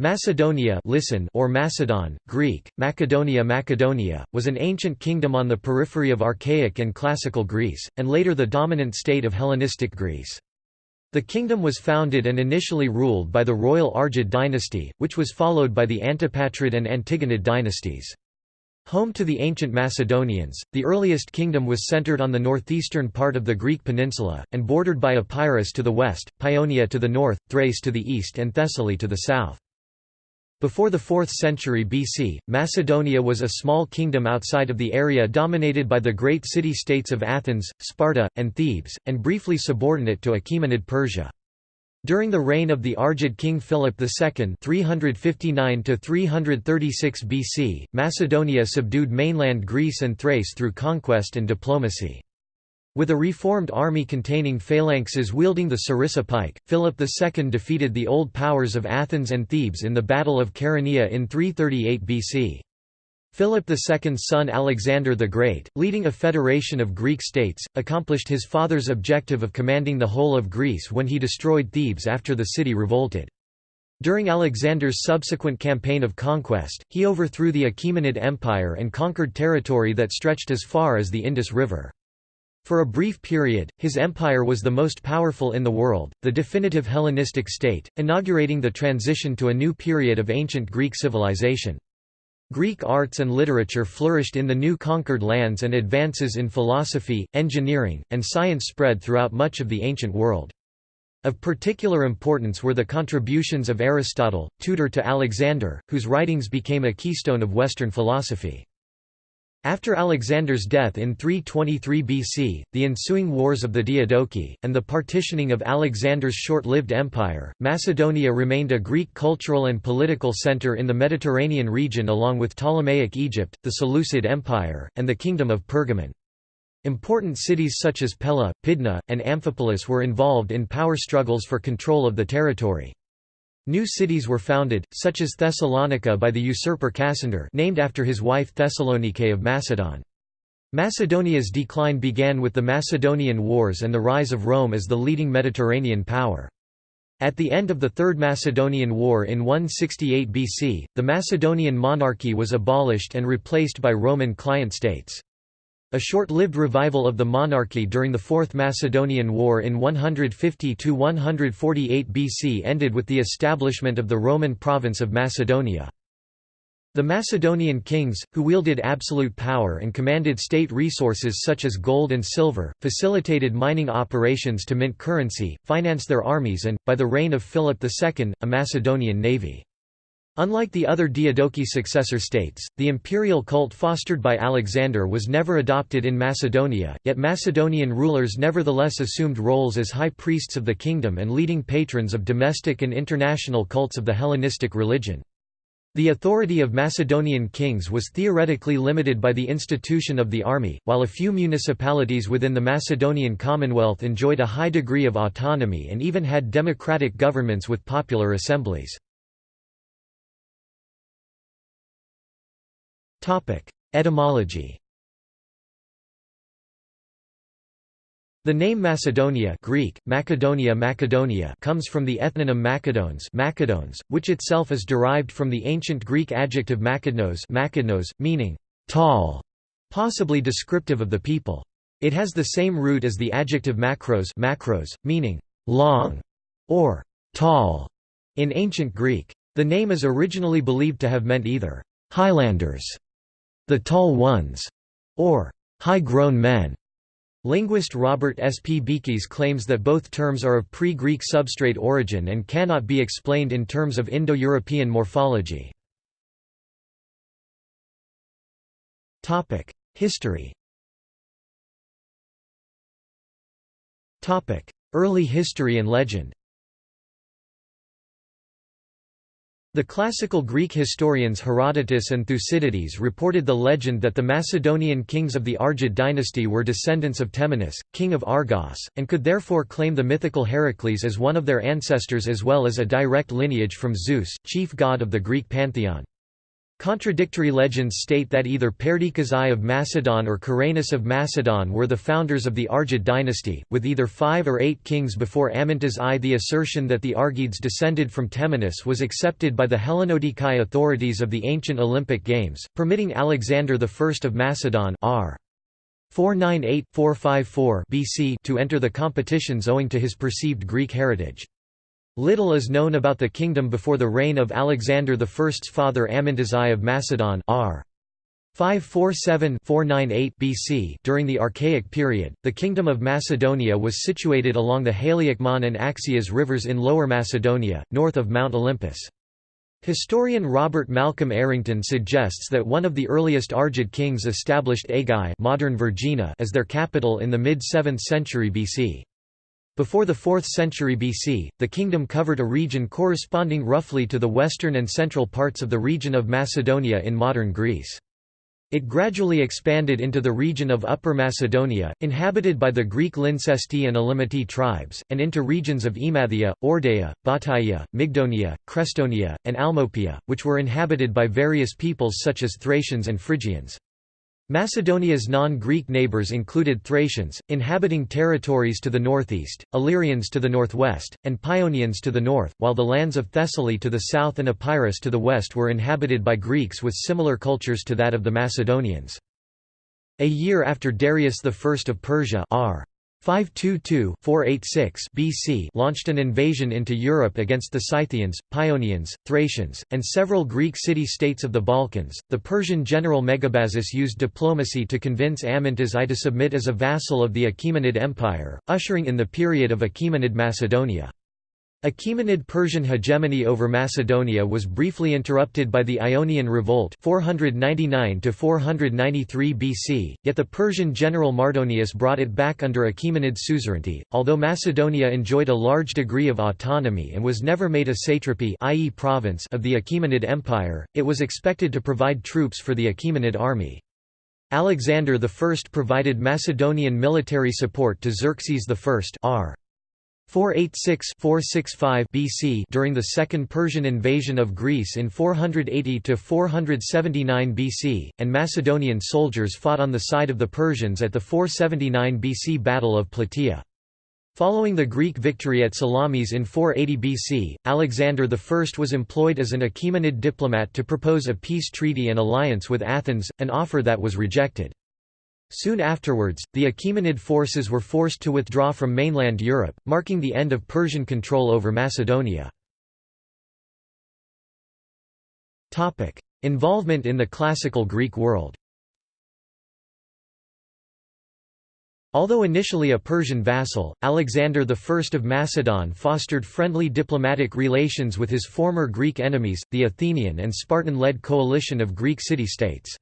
Macedonia listen or Macedon, Greek, Macedonia Macedonia, was an ancient kingdom on the periphery of archaic and classical Greece, and later the dominant state of Hellenistic Greece. The kingdom was founded and initially ruled by the royal Argead dynasty, which was followed by the Antipatrid and Antigonid dynasties. Home to the ancient Macedonians, the earliest kingdom was centered on the northeastern part of the Greek peninsula, and bordered by Epirus to the west, Paeonia to the north, Thrace to the east and Thessaly to the south. Before the 4th century BC, Macedonia was a small kingdom outside of the area dominated by the great city-states of Athens, Sparta, and Thebes, and briefly subordinate to Achaemenid Persia. During the reign of the Argead king Philip II 359 BC, Macedonia subdued mainland Greece and Thrace through conquest and diplomacy. With a reformed army containing phalanxes wielding the sarissa pike, Philip II defeated the old powers of Athens and Thebes in the Battle of Chaeronea in 338 BC. Philip II's son Alexander the Great, leading a federation of Greek states, accomplished his father's objective of commanding the whole of Greece when he destroyed Thebes after the city revolted. During Alexander's subsequent campaign of conquest, he overthrew the Achaemenid Empire and conquered territory that stretched as far as the Indus River. For a brief period, his empire was the most powerful in the world, the definitive Hellenistic state, inaugurating the transition to a new period of ancient Greek civilization. Greek arts and literature flourished in the new conquered lands and advances in philosophy, engineering, and science spread throughout much of the ancient world. Of particular importance were the contributions of Aristotle, tutor to Alexander, whose writings became a keystone of Western philosophy. After Alexander's death in 323 BC, the ensuing wars of the Diadochi, and the partitioning of Alexander's short-lived empire, Macedonia remained a Greek cultural and political center in the Mediterranean region along with Ptolemaic Egypt, the Seleucid Empire, and the Kingdom of Pergamon. Important cities such as Pella, Pydna, and Amphipolis were involved in power struggles for control of the territory. New cities were founded, such as Thessalonica by the usurper Cassander named after his wife Thessalonike of Macedon. Macedonia's decline began with the Macedonian Wars and the rise of Rome as the leading Mediterranean power. At the end of the Third Macedonian War in 168 BC, the Macedonian monarchy was abolished and replaced by Roman client states. A short-lived revival of the monarchy during the Fourth Macedonian War in 150–148 BC ended with the establishment of the Roman province of Macedonia. The Macedonian kings, who wielded absolute power and commanded state resources such as gold and silver, facilitated mining operations to mint currency, finance their armies and, by the reign of Philip II, a Macedonian navy. Unlike the other Diadochi successor states, the imperial cult fostered by Alexander was never adopted in Macedonia, yet Macedonian rulers nevertheless assumed roles as high priests of the kingdom and leading patrons of domestic and international cults of the Hellenistic religion. The authority of Macedonian kings was theoretically limited by the institution of the army, while a few municipalities within the Macedonian Commonwealth enjoyed a high degree of autonomy and even had democratic governments with popular assemblies. Etymology The name Macedonia Greek, Macedonia Macedonia comes from the ethnonym Macedones Macedones, which itself is derived from the ancient Greek adjective Makednos Makednos, meaning «tall», possibly descriptive of the people. It has the same root as the adjective macros macros, meaning «long» or «tall» in ancient Greek. The name is originally believed to have meant either «highlanders» the tall ones, or high-grown men. Linguist Robert S. P. Beekes claims that both terms are of pre-Greek substrate origin and cannot be explained in terms of Indo-European morphology. History Early history and legend The classical Greek historians Herodotus and Thucydides reported the legend that the Macedonian kings of the Argead dynasty were descendants of Temenus, king of Argos, and could therefore claim the mythical Heracles as one of their ancestors as well as a direct lineage from Zeus, chief god of the Greek pantheon. Contradictory legends state that either Perdiccas I of Macedon or Caranus of Macedon were the founders of the Argead dynasty, with either five or eight kings before Amyntas I. The assertion that the Argeads descended from Temenus was accepted by the Hellenodikai authorities of the ancient Olympic Games, permitting Alexander I of Macedon r. 498–454 BC to enter the competitions owing to his perceived Greek heritage. Little is known about the kingdom before the reign of Alexander I's father Amyntas I of Macedon r. 547–498 BC During the Archaic period, the Kingdom of Macedonia was situated along the Haliacmon and Axios rivers in Lower Macedonia, north of Mount Olympus. Historian Robert Malcolm Errington suggests that one of the earliest Argead kings established Aigai modern Vergina as their capital in the mid-7th century BC. Before the 4th century BC, the kingdom covered a region corresponding roughly to the western and central parts of the region of Macedonia in modern Greece. It gradually expanded into the region of Upper Macedonia, inhabited by the Greek Lyncesti and Elymati tribes, and into regions of Emathia, Eordaia, Bataia, Mygdonia, Crestonia, and Almopia, which were inhabited by various peoples such as Thracians and Phrygians. Macedonia's non-Greek neighbours included Thracians, inhabiting territories to the northeast, Illyrians to the northwest, and Paeonians to the north, while the lands of Thessaly to the south and Epirus to the west were inhabited by Greeks with similar cultures to that of the Macedonians. A year after Darius I of Persia r. 522-486 BC launched an invasion into Europe against the Scythians, Paeonians, Thracians, and several Greek city-states of the Balkans. The Persian general Megabazus used diplomacy to convince Amyntas I to submit as a vassal of the Achaemenid Empire, ushering in the period of Achaemenid Macedonia. Achaemenid Persian hegemony over Macedonia was briefly interrupted by the Ionian Revolt 499 BC, yet the Persian general Mardonius brought it back under Achaemenid suzerainty. Although Macedonia enjoyed a large degree of autonomy and was never made a satrapy i.e. province of the Achaemenid Empire, it was expected to provide troops for the Achaemenid army. Alexander I provided Macedonian military support to Xerxes I r. 486–465 BC during the Second Persian invasion of Greece in 480–479 BC, and Macedonian soldiers fought on the side of the Persians at the 479 BC Battle of Plataea. Following the Greek victory at Salamis in 480 BC, Alexander I was employed as an Achaemenid diplomat to propose a peace treaty and alliance with Athens, an offer that was rejected. Soon afterwards, the Achaemenid forces were forced to withdraw from mainland Europe, marking the end of Persian control over Macedonia. Involvement in the classical Greek world Although initially a Persian vassal, Alexander I of Macedon fostered friendly diplomatic relations with his former Greek enemies, the Athenian and Spartan-led coalition of Greek city-states.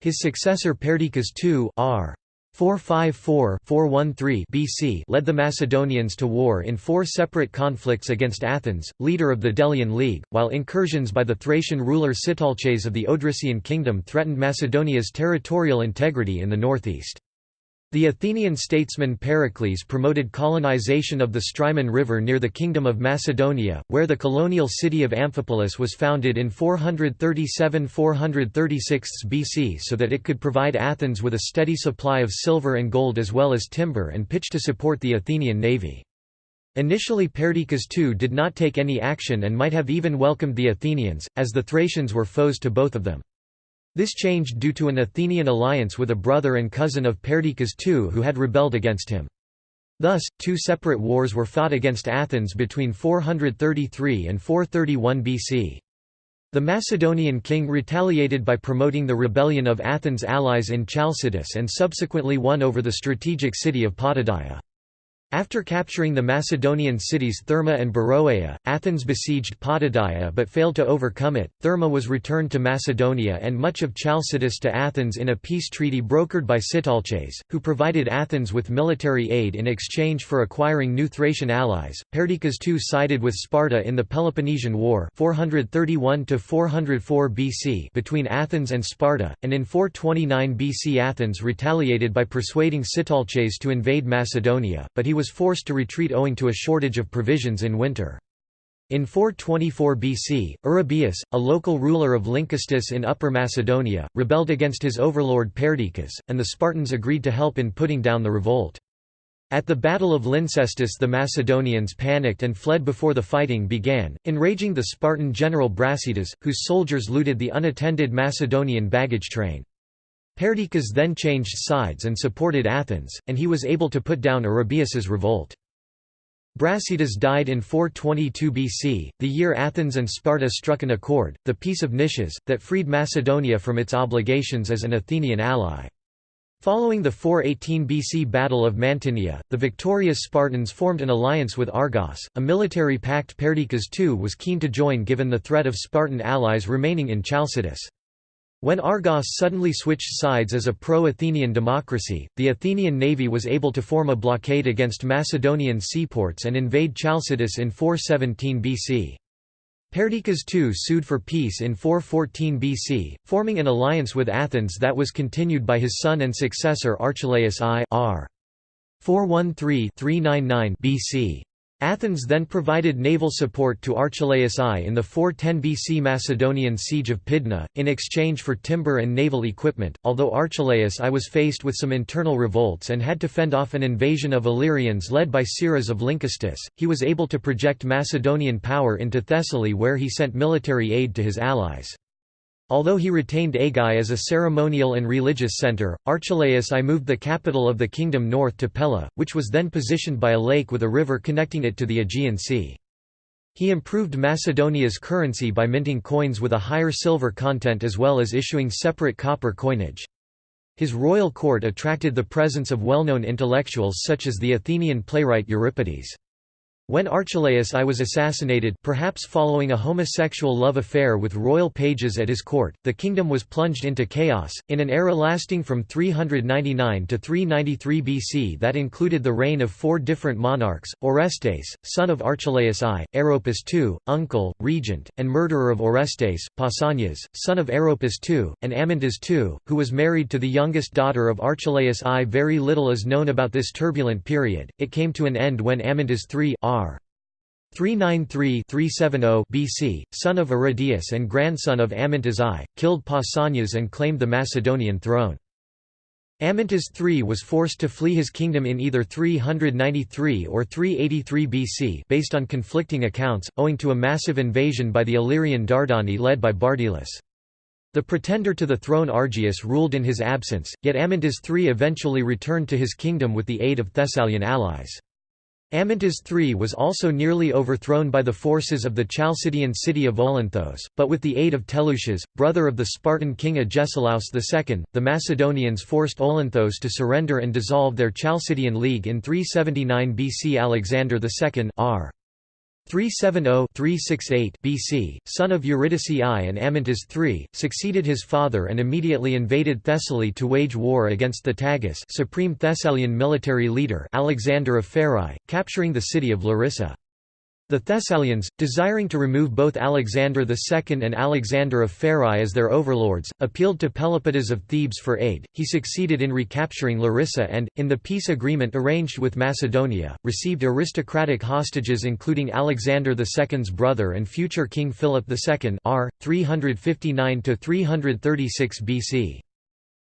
His successor Perdiccas II r. 454-413 BC led the Macedonians to war in four separate conflicts against Athens, leader of the Delian League, while incursions by the Thracian ruler Sitalces of the Odrysian kingdom threatened Macedonia's territorial integrity in the northeast. The Athenian statesman Pericles promoted colonization of the Strymon River near the Kingdom of Macedonia, where the colonial city of Amphipolis was founded in 437–436 BC so that it could provide Athens with a steady supply of silver and gold as well as timber and pitch to support the Athenian navy. Initially Perdiccas II did not take any action and might have even welcomed the Athenians, as the Thracians were foes to both of them. This changed due to an Athenian alliance with a brother and cousin of Perdiccas II who had rebelled against him. Thus, two separate wars were fought against Athens between 433 and 431 BC. The Macedonian king retaliated by promoting the rebellion of Athens' allies in Chalcidice and subsequently won over the strategic city of Potidaea. After capturing the Macedonian cities Therma and Beroea, Athens besieged Potidaea but failed to overcome it. Therma was returned to Macedonia and much of Chalcidice to Athens in a peace treaty brokered by Sitalces, who provided Athens with military aid in exchange for acquiring new Thracian allies. Perdiccas II sided with Sparta in the Peloponnesian War 431 BC between Athens and Sparta, and in 429 BC Athens retaliated by persuading Sitalces to invade Macedonia, but he was forced to retreat owing to a shortage of provisions in winter. In 424 BC, Arrhabaeus, a local ruler of Lynkestis in Upper Macedonia, rebelled against his overlord Perdiccas, and the Spartans agreed to help in putting down the revolt. At the Battle of Lyncestis the Macedonians panicked and fled before the fighting began, enraging the Spartan general Brasidas, whose soldiers looted the unattended Macedonian baggage train. Perdiccas then changed sides and supported Athens, and he was able to put down Arrhabaeus's revolt. Brasidas died in 422 BC, the year Athens and Sparta struck an accord, the Peace of Nicias, that freed Macedonia from its obligations as an Athenian ally. Following the 418 BC Battle of Mantinea, the victorious Spartans formed an alliance with Argos, a military pact Perdiccas II was keen to join given the threat of Spartan allies remaining in Chalcidice. When Argos suddenly switched sides as a pro-Athenian democracy, the Athenian navy was able to form a blockade against Macedonian seaports and invade Chalcidice in 417 BC. Perdiccas II sued for peace in 414 BC, forming an alliance with Athens that was continued by his son and successor Archelaus I r. 413-399 BC. Athens then provided naval support to Archelaus I in the 410 BC Macedonian siege of Pydna, in exchange for timber and naval equipment. Although Archelaus I was faced with some internal revolts and had to fend off an invasion of Illyrians led by Siras of Lynkestis, he was able to project Macedonian power into Thessaly where he sent military aid to his allies. Although he retained Aigai as a ceremonial and religious centre, Archelaus I moved the capital of the kingdom north to Pella, which was then positioned by a lake with a river connecting it to the Aegean Sea. He improved Macedonia's currency by minting coins with a higher silver content as well as issuing separate copper coinage. His royal court attracted the presence of well-known intellectuals such as the Athenian playwright Euripides. When Archelaus I was assassinated perhaps following a homosexual love affair with royal pages at his court, the kingdom was plunged into chaos, in an era lasting from 399 to 393 BC that included the reign of four different monarchs, Orestes, son of Archelaus I, Aeropus II, uncle, regent, and murderer of Orestes, Pausanias, son of Aeropus II, and Amyntas II, who was married to the youngest daughter of Archelaus I. Very little is known about this turbulent period, it came to an end when Amyntas III. 393-370 BC, son of Aridaeus and grandson of Amyntas I, killed Pausanias and claimed the Macedonian throne. Amyntas III was forced to flee his kingdom in either 393 or 383 BC based on conflicting accounts, owing to a massive invasion by the Illyrian Dardani led by Bardylus. The pretender to the throne Argaeus ruled in his absence, yet Amyntas III eventually returned to his kingdom with the aid of Thessalian allies. Amyntas III was also nearly overthrown by the forces of the Chalcidian city of Olynthos, but with the aid of Teleucus, brother of the Spartan king Agesilaus II, the Macedonians forced Olynthos to surrender and dissolve their Chalcidian league in 379 BC. Alexander II r. 370-368 BC, son of Eurydice I and Amyntas III, succeeded his father and immediately invaded Thessaly to wage war against the Tagus supreme Thessalian military leader Alexander of Pherae, capturing the city of Larissa. The Thessalians, desiring to remove both Alexander II and Alexander of Pherae as their overlords, appealed to Pelopidas of Thebes for aid. He succeeded in recapturing Larissa and, in the peace agreement arranged with Macedonia, received aristocratic hostages including Alexander II's brother and future King Philip II r. 359–336 BC.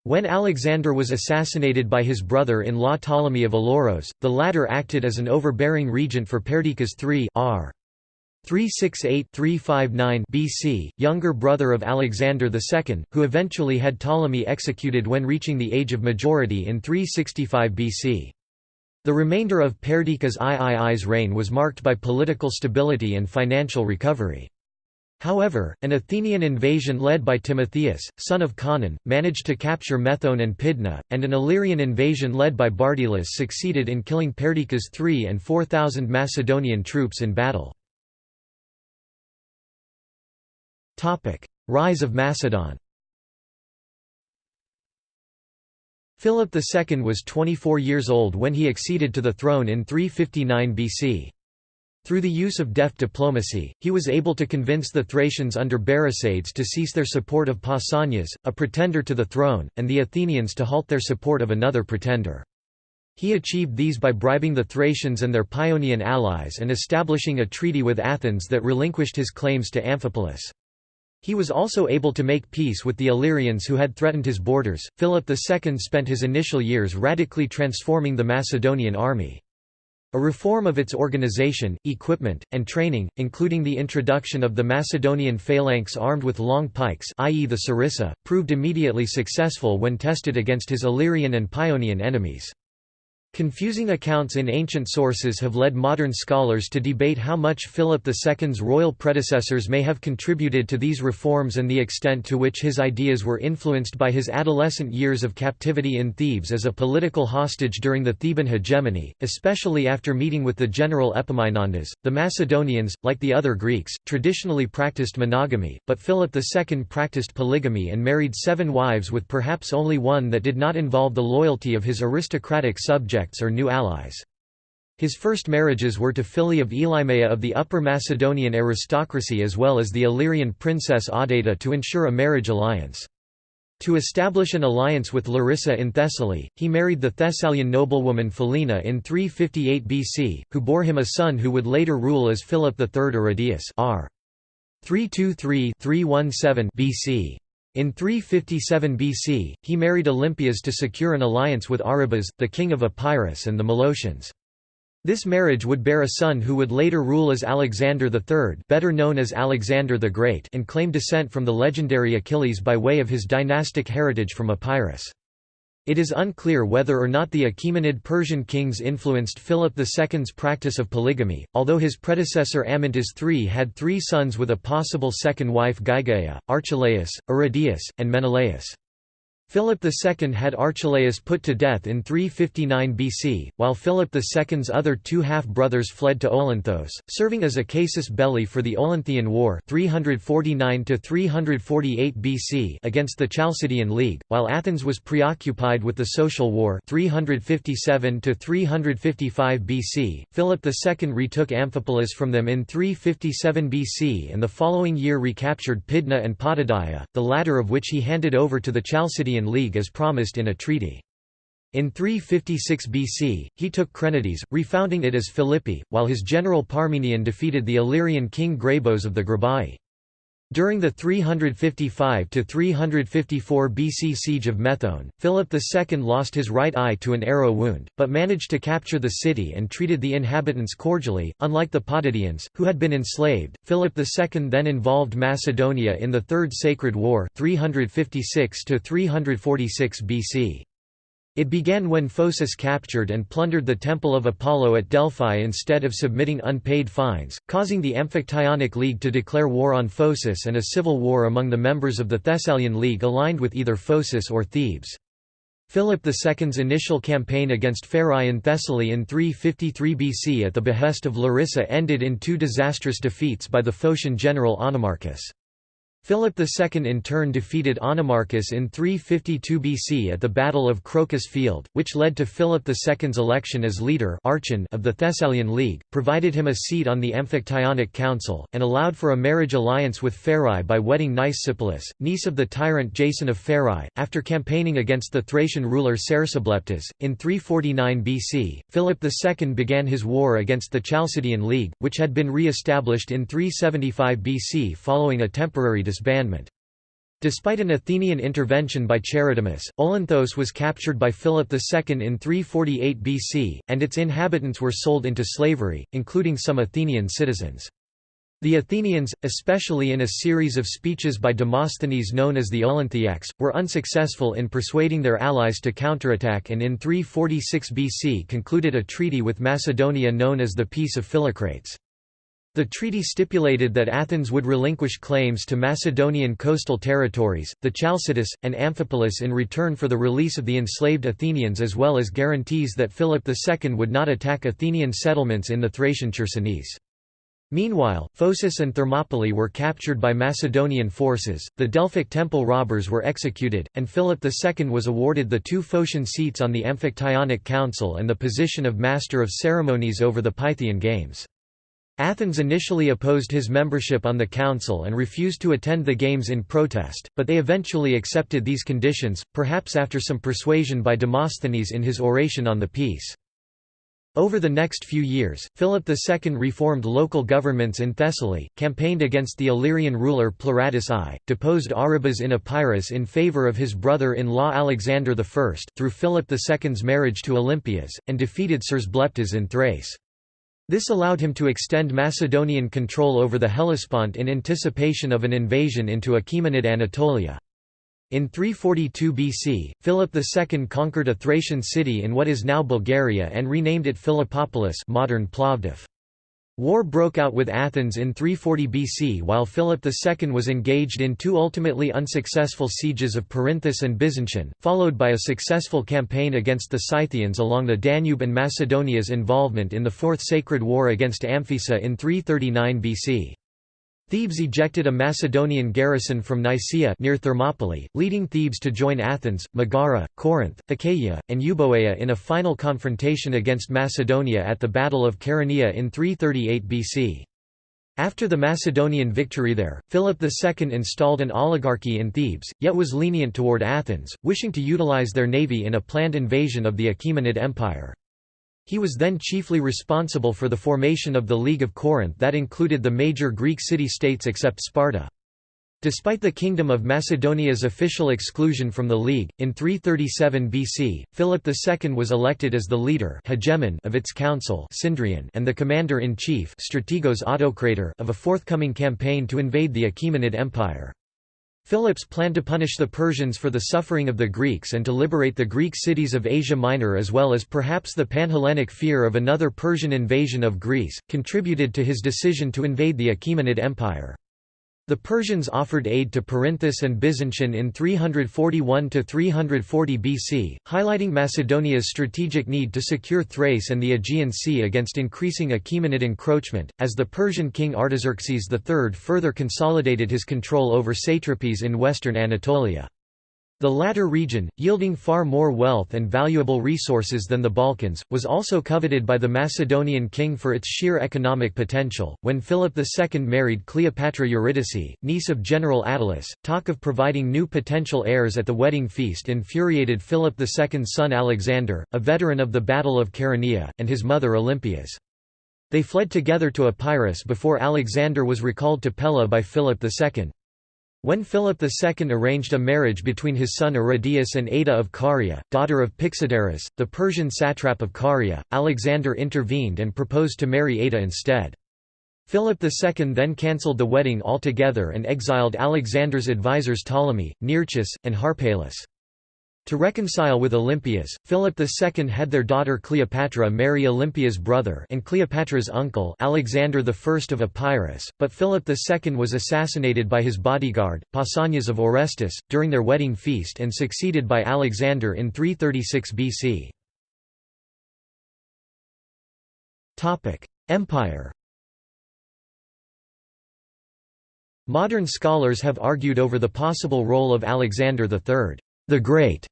When Alexander was assassinated by his brother-in-law Ptolemy of Aloros, the latter acted as an overbearing regent for Perdiccas III r. 368–359 BC, younger brother of Alexander II, who eventually had Ptolemy executed when reaching the age of majority in 365 BC. The remainder of Perdiccas III's reign was marked by political stability and financial recovery. However, an Athenian invasion led by Timotheus, son of Conon, managed to capture Methone and Pydna, and an Illyrian invasion led by Bardylus succeeded in killing Perdiccas III and 4,000 Macedonian troops in battle. Rise of Macedon Philip II was 24 years old when he acceded to the throne in 359 BC. Through the use of deft diplomacy, he was able to convince the Thracians under Berisades to cease their support of Pausanias, a pretender to the throne, and the Athenians to halt their support of another pretender. He achieved these by bribing the Thracians and their Paeonian allies and establishing a treaty with Athens that relinquished his claims to Amphipolis. He was also able to make peace with the Illyrians who had threatened his borders. Philip II spent his initial years radically transforming the Macedonian army. A reform of its organization, equipment, and training, including the introduction of the Macedonian phalanx armed with long pikes i.e. the sarissa, proved immediately successful when tested against his Illyrian and Paeonian enemies. Confusing accounts in ancient sources have led modern scholars to debate how much Philip II's royal predecessors may have contributed to these reforms and the extent to which his ideas were influenced by his adolescent years of captivity in Thebes as a political hostage during the Theban hegemony, especially after meeting with the general Epaminondas. The Macedonians, like the other Greeks, traditionally practiced monogamy, but Philip II practiced polygamy and married seven wives with perhaps only one that did not involve the loyalty of his aristocratic subjects or new allies. His first marriages were to Phili of Elymaea of the Upper Macedonian aristocracy as well as the Illyrian princess Audata to ensure a marriage alliance. To establish an alliance with Larissa in Thessaly, he married the Thessalian noblewoman Philinna in 358 BC, who bore him a son who would later rule as Philip III Aridaeus r. 323-317 BC. In 357 BC, he married Olympias to secure an alliance with Aribas, the king of Epirus and the Molossians. This marriage would bear a son who would later rule as Alexander III better known as Alexander the Great and claim descent from the legendary Achilles by way of his dynastic heritage from Epirus. It is unclear whether or not the Achaemenid Persian kings influenced Philip II's practice of polygamy, although his predecessor Amyntas III had three sons with a possible second wife Gygaia, Archelaus, Aridaeus, and Menelaus. Philip II had Archelaus put to death in 359 BC, while Philip II's other two half-brothers fled to Olynthos, serving as a casus belli for the Olynthian War 349 BC against the Chalcidian League, while Athens was preoccupied with the Social War 357 BC. Philip II retook Amphipolis from them in 357 BC and the following year recaptured Pydna and Potidaea, the latter of which he handed over to the Chalcidian League as promised in a treaty. In 356 BC, he took Crenides, refounding it as Philippi, while his general Parmenion defeated the Illyrian king Grabos of the Grabai. During the 355–354 BC siege of Methone, Philip II lost his right eye to an arrow wound, but managed to capture the city and treated the inhabitants cordially, unlike the Potidæans, who had been enslaved. Philip II then involved Macedonia in the Third Sacred War 356–346 BC. It began when Phocis captured and plundered the Temple of Apollo at Delphi instead of submitting unpaid fines, causing the Amphictyonic League to declare war on Phocis and a civil war among the members of the Thessalian League aligned with either Phocis or Thebes. Philip II's initial campaign against Pherae in Thessaly in 353 BC at the behest of Larissa ended in two disastrous defeats by the Phocian general Onomarchus. Philip II in turn defeated Onomarchus in 352 BC at the Battle of Crocus Field, which led to Philip II's election as leader of the Thessalian League, provided him a seat on the Amphictyonic Council, and allowed for a marriage alliance with Pherae by wedding Nicesipolis, niece of the tyrant Jason of Pherae. After campaigning against the Thracian ruler Cersobleptes, in 349 BC, Philip II began his war against the Chalcidian League, which had been re-established in 375 BC following a temporary disbandment. Despite an Athenian intervention by Charidemus, Olynthos was captured by Philip II in 348 BC, and its inhabitants were sold into slavery, including some Athenian citizens. The Athenians, especially in a series of speeches by Demosthenes known as the Olynthaics, were unsuccessful in persuading their allies to counterattack and in 346 BC concluded a treaty with Macedonia known as the Peace of Philocrates. The treaty stipulated that Athens would relinquish claims to Macedonian coastal territories, the Chalcidice, and Amphipolis in return for the release of the enslaved Athenians as well as guarantees that Philip II would not attack Athenian settlements in the Thracian Chersonese. Meanwhile, Phocis and Thermopylae were captured by Macedonian forces, the Delphic temple robbers were executed, and Philip II was awarded the two Phocian seats on the Amphictyonic Council and the position of Master of Ceremonies over the Pythian Games. Athens initially opposed his membership on the council and refused to attend the games in protest, but they eventually accepted these conditions, perhaps after some persuasion by Demosthenes in his oration on the peace. Over the next few years, Philip II reformed local governments in Thessaly, campaigned against the Illyrian ruler Pleuratus I, deposed Aribas in Epirus in favour of his brother-in-law Alexander I, through Philip II's marriage to Olympias, and defeated Cersobleptes in Thrace. This allowed him to extend Macedonian control over the Hellespont in anticipation of an invasion into Achaemenid Anatolia. In 342 BC, Philip II conquered a Thracian city in what is now Bulgaria and renamed it Philippopolis modern Plovdiv. War broke out with Athens in 340 BC while Philip II was engaged in two ultimately unsuccessful sieges of Perinthus and Byzantium, followed by a successful campaign against the Scythians along the Danube and Macedonia's involvement in the Fourth Sacred War against Amphissa in 339 BC. Thebes ejected a Macedonian garrison from Nicaea near Thermopylae, leading Thebes to join Athens, Megara, Corinth, Achaia, and Euboea in a final confrontation against Macedonia at the Battle of Chaeronea in 338 BC. After the Macedonian victory there, Philip II installed an oligarchy in Thebes, yet was lenient toward Athens, wishing to utilize their navy in a planned invasion of the Achaemenid Empire. He was then chiefly responsible for the formation of the League of Corinth that included the major Greek city-states except Sparta. Despite the Kingdom of Macedonia's official exclusion from the League, in 337 BC, Philip II was elected as the leader hegemon of its council and the commander-in-chief of a forthcoming campaign to invade the Achaemenid Empire. Philip's plan to punish the Persians for the suffering of the Greeks and to liberate the Greek cities of Asia Minor as well as perhaps the Panhellenic fear of another Persian invasion of Greece, contributed to his decision to invade the Achaemenid Empire. The Persians offered aid to Perinthus and Byzantium in 341–340 BC, highlighting Macedonia's strategic need to secure Thrace and the Aegean Sea against increasing Achaemenid encroachment, as the Persian king Artaxerxes III further consolidated his control over satrapies in western Anatolia. The latter region, yielding far more wealth and valuable resources than the Balkans, was also coveted by the Macedonian king for its sheer economic potential. When Philip II married Cleopatra Eurydice, niece of General Attalus, talk of providing new potential heirs at the wedding feast infuriated Philip II's son Alexander, a veteran of the Battle of Chaeronea, and his mother Olympias. They fled together to Epirus before Alexander was recalled to Pella by Philip II. When Philip II arranged a marriage between his son Aridaeus and Ada of Caria, daughter of Pixodarus, the Persian satrap of Caria, Alexander intervened and proposed to marry Ada instead. Philip II then cancelled the wedding altogether and exiled Alexander's advisers Ptolemy, Nearchus, and Harpalus. To reconcile with Olympias, Philip II had their daughter Cleopatra marry Olympia's brother and Cleopatra's uncle Alexander I of Epirus, but Philip II was assassinated by his bodyguard, Pausanias of Orestis, during their wedding feast and succeeded by Alexander in 336 BC. Empire Modern scholars have argued over the possible role of Alexander III the Great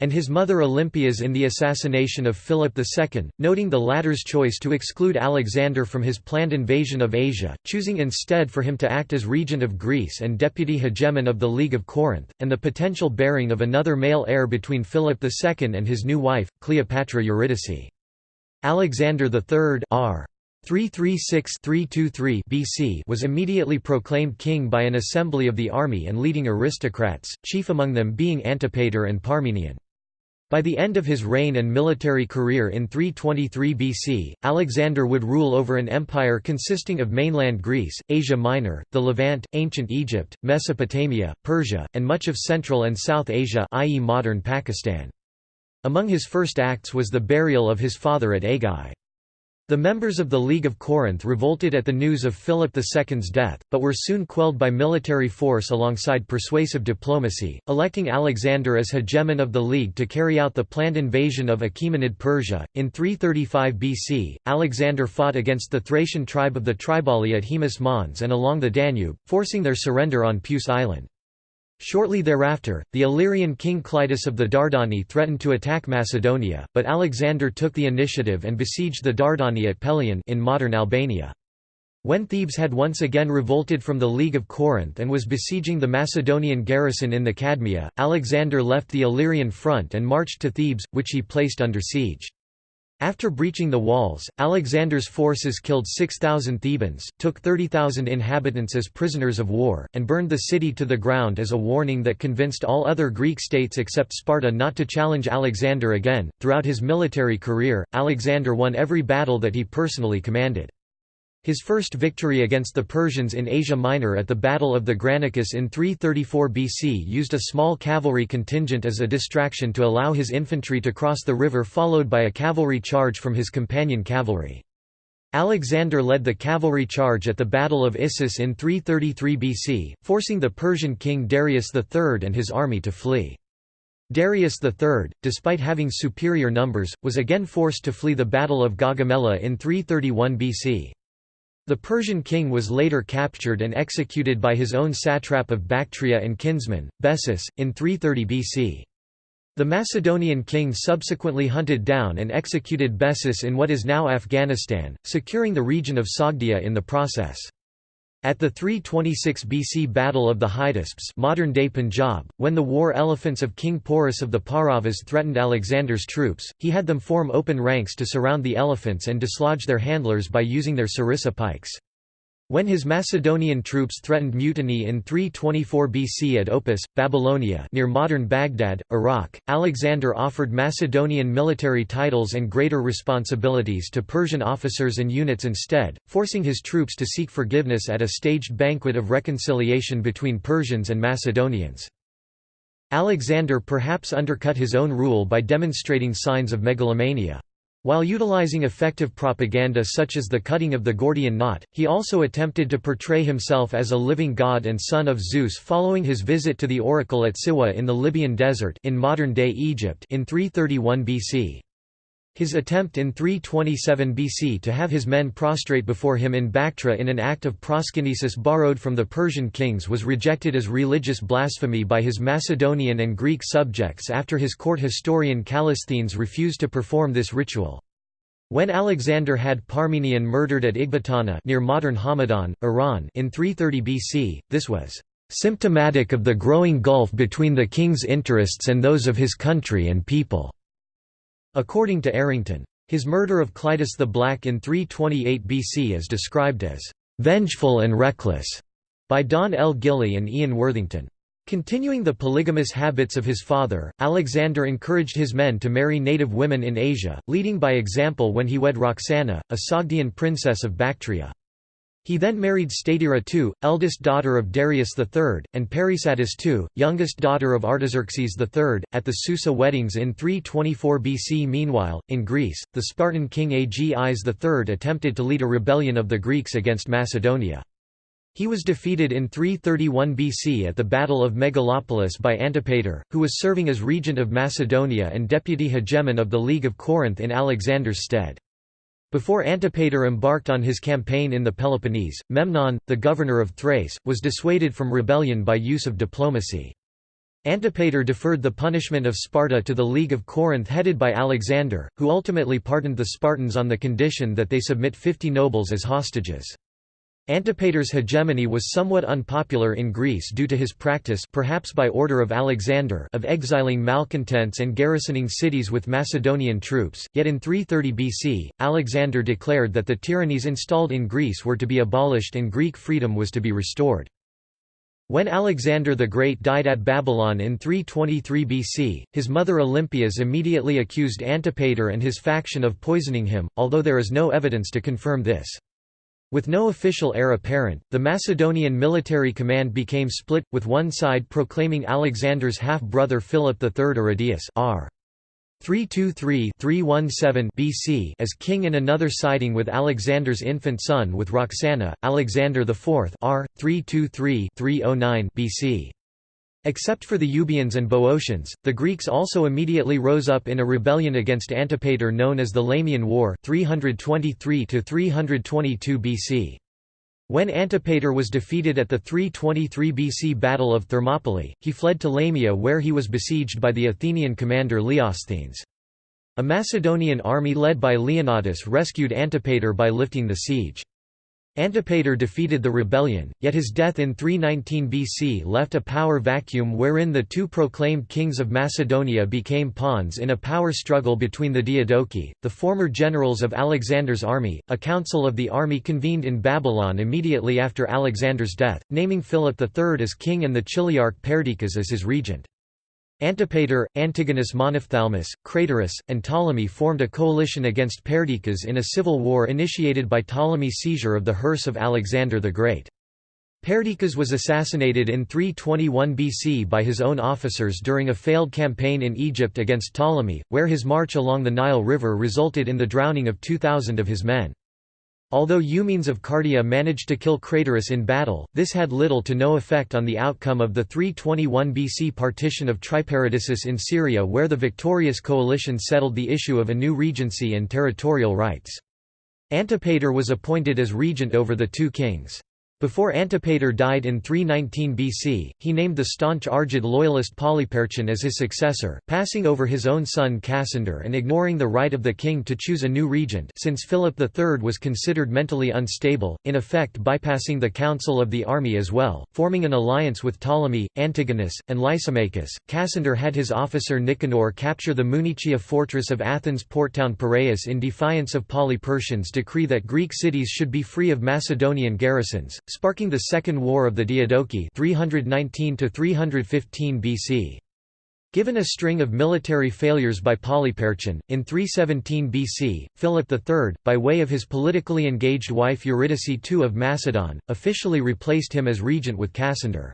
and his mother Olympias in the assassination of Philip II, noting the latter's choice to exclude Alexander from his planned invasion of Asia, choosing instead for him to act as regent of Greece and deputy hegemon of the League of Corinth, and the potential bearing of another male heir between Philip II and his new wife, Cleopatra Eurydice. Alexander III R. 336–323 BC was immediately proclaimed king by an assembly of the army and leading aristocrats, chief among them being Antipater and Parmenion. By the end of his reign and military career in 323 BC, Alexander would rule over an empire consisting of mainland Greece, Asia Minor, the Levant, ancient Egypt, Mesopotamia, Persia, and much of Central and South Asia i.e. modern Pakistan. Among his first acts was the burial of his father at Aigai. The members of the League of Corinth revolted at the news of Philip II's death, but were soon quelled by military force alongside persuasive diplomacy, electing Alexander as hegemon of the League to carry out the planned invasion of Achaemenid Persia. In 335 BC, Alexander fought against the Thracian tribe of the Triballi at Haemus Mons and along the Danube, forcing their surrender on Peuce Island. Shortly thereafter, the Illyrian king Clitus of the Dardani threatened to attack Macedonia, but Alexander took the initiative and besieged the Dardani at Pelion in modern Albania. When Thebes had once again revolted from the League of Corinth and was besieging the Macedonian garrison in the Cadmea, Alexander left the Illyrian front and marched to Thebes, which he placed under siege. After breaching the walls, Alexander's forces killed 6,000 Thebans, took 30,000 inhabitants as prisoners of war, and burned the city to the ground as a warning that convinced all other Greek states except Sparta not to challenge Alexander again. Throughout his military career, Alexander won every battle that he personally commanded. His first victory against the Persians in Asia Minor at the Battle of the Granicus in 334 BC used a small cavalry contingent as a distraction to allow his infantry to cross the river followed by a cavalry charge from his companion cavalry. Alexander led the cavalry charge at the Battle of Issus in 333 BC, forcing the Persian king Darius III and his army to flee. Darius III, despite having superior numbers, was again forced to flee the Battle of Gaugamela in 331 BC. The Persian king was later captured and executed by his own satrap of Bactria and kinsman, Bessus, in 330 BC. The Macedonian king subsequently hunted down and executed Bessus in what is now Afghanistan, securing the region of Sogdia in the process. At the 326 BC Battle of the Hydaspes modern-day Punjab, when the war elephants of King Porus of the Pauravas threatened Alexander's troops, he had them form open ranks to surround the elephants and dislodge their handlers by using their sarissa pikes. When his Macedonian troops threatened mutiny in 324 BC at Opis, Babylonia near modern Baghdad, Iraq, Alexander offered Macedonian military titles and greater responsibilities to Persian officers and units instead, forcing his troops to seek forgiveness at a staged banquet of reconciliation between Persians and Macedonians. Alexander perhaps undercut his own rule by demonstrating signs of megalomania. While utilizing effective propaganda such as the cutting of the Gordian knot, he also attempted to portray himself as a living god and son of Zeus following his visit to the oracle at Siwa in the Libyan desert in modern-day Egypt in 331 BC. His attempt in 327 BC to have his men prostrate before him in Bactra in an act of proskynesis borrowed from the Persian kings was rejected as religious blasphemy by his Macedonian and Greek subjects after his court historian Callisthenes refused to perform this ritual. When Alexander had Parmenion murdered at Ecbatana near modern Hamadan, Iran in 330 BC, this was symptomatic of the growing gulf between the king's interests and those of his country and people. According to Errington, his murder of Clitus the Black in 328 BC is described as "...vengeful and reckless", by Dawn L. Gilley and Ian Worthington. Continuing the polygamous habits of his father, Alexander encouraged his men to marry native women in Asia, leading by example when he wed Roxana, a Sogdian princess of Bactria. He then married Statira II, eldest daughter of Darius III, and Parysatis II, youngest daughter of Artaxerxes III, at the Susa weddings in 324 BC. Meanwhile, in Greece, the Spartan king Agis III attempted to lead a rebellion of the Greeks against Macedonia. He was defeated in 331 BC at the Battle of Megalopolis by Antipater, who was serving as regent of Macedonia and deputy hegemon of the League of Corinth in Alexander's stead. Before Antipater embarked on his campaign in the Peloponnese, Memnon, the governor of Thrace, was dissuaded from rebellion by use of diplomacy. Antipater deferred the punishment of Sparta to the League of Corinth headed by Alexander, who ultimately pardoned the Spartans on the condition that they submit fifty nobles as hostages. Antipater's hegemony was somewhat unpopular in Greece due to his practice perhaps by order of Alexander of exiling malcontents and garrisoning cities with Macedonian troops, yet in 330 BC, Alexander declared that the tyrannies installed in Greece were to be abolished and Greek freedom was to be restored. When Alexander the Great died at Babylon in 323 BC, his mother Olympias immediately accused Antipater and his faction of poisoning him, although there is no evidence to confirm this. With no official heir apparent, the Macedonian military command became split, with one side proclaiming Alexander's half-brother Philip III Aridaeus r. 323-317 BC as king and another siding with Alexander's infant son with Roxana, Alexander IV r. 323-309 BC. Except for the Euboeans and Boeotians, the Greeks also immediately rose up in a rebellion against Antipater known as the Lamian War 323 BC. When Antipater was defeated at the 323 BC Battle of Thermopylae, he fled to Lamia where he was besieged by the Athenian commander Leosthenes. A Macedonian army led by Leonidas rescued Antipater by lifting the siege. Antipater defeated the rebellion, yet his death in 319 BC left a power vacuum wherein the two proclaimed kings of Macedonia became pawns in a power struggle between the Diadochi, the former generals of Alexander's army. A council of the army convened in Babylon immediately after Alexander's death, naming Philip III as king and the Chiliarch Perdiccas as his regent. Antipater, Antigonus Monophthalmus, Craterus, and Ptolemy formed a coalition against Perdiccas in a civil war initiated by Ptolemy's seizure of the hearse of Alexander the Great. Perdiccas was assassinated in 321 BC by his own officers during a failed campaign in Egypt against Ptolemy, where his march along the Nile River resulted in the drowning of 2,000 of his men. Although Eumenes of Cardia managed to kill Craterus in battle, this had little to no effect on the outcome of the 321 BC partition of Triparadissus in Syria where the victorious coalition settled the issue of a new regency and territorial rights. Antipater was appointed as regent over the two kings. Before Antipater died in 319 BC, he named the staunch Argead loyalist Polyperchon as his successor, passing over his own son Cassander and ignoring the right of the king to choose a new regent since Philip III was considered mentally unstable, in effect bypassing the council of the army as well, forming an alliance with Ptolemy, Antigonus, and Lysimachus. Cassander had his officer Nicanor capture the Munichia fortress of Athens' porttown Piraeus in defiance of Polyperchon's decree that Greek cities should be free of Macedonian garrisons, sparking the Second War of the Diadochi 319 BC. Given a string of military failures by Polyperchon, in 317 BC, Philip III, by way of his politically engaged wife Eurydice II of Macedon, officially replaced him as regent with Cassander.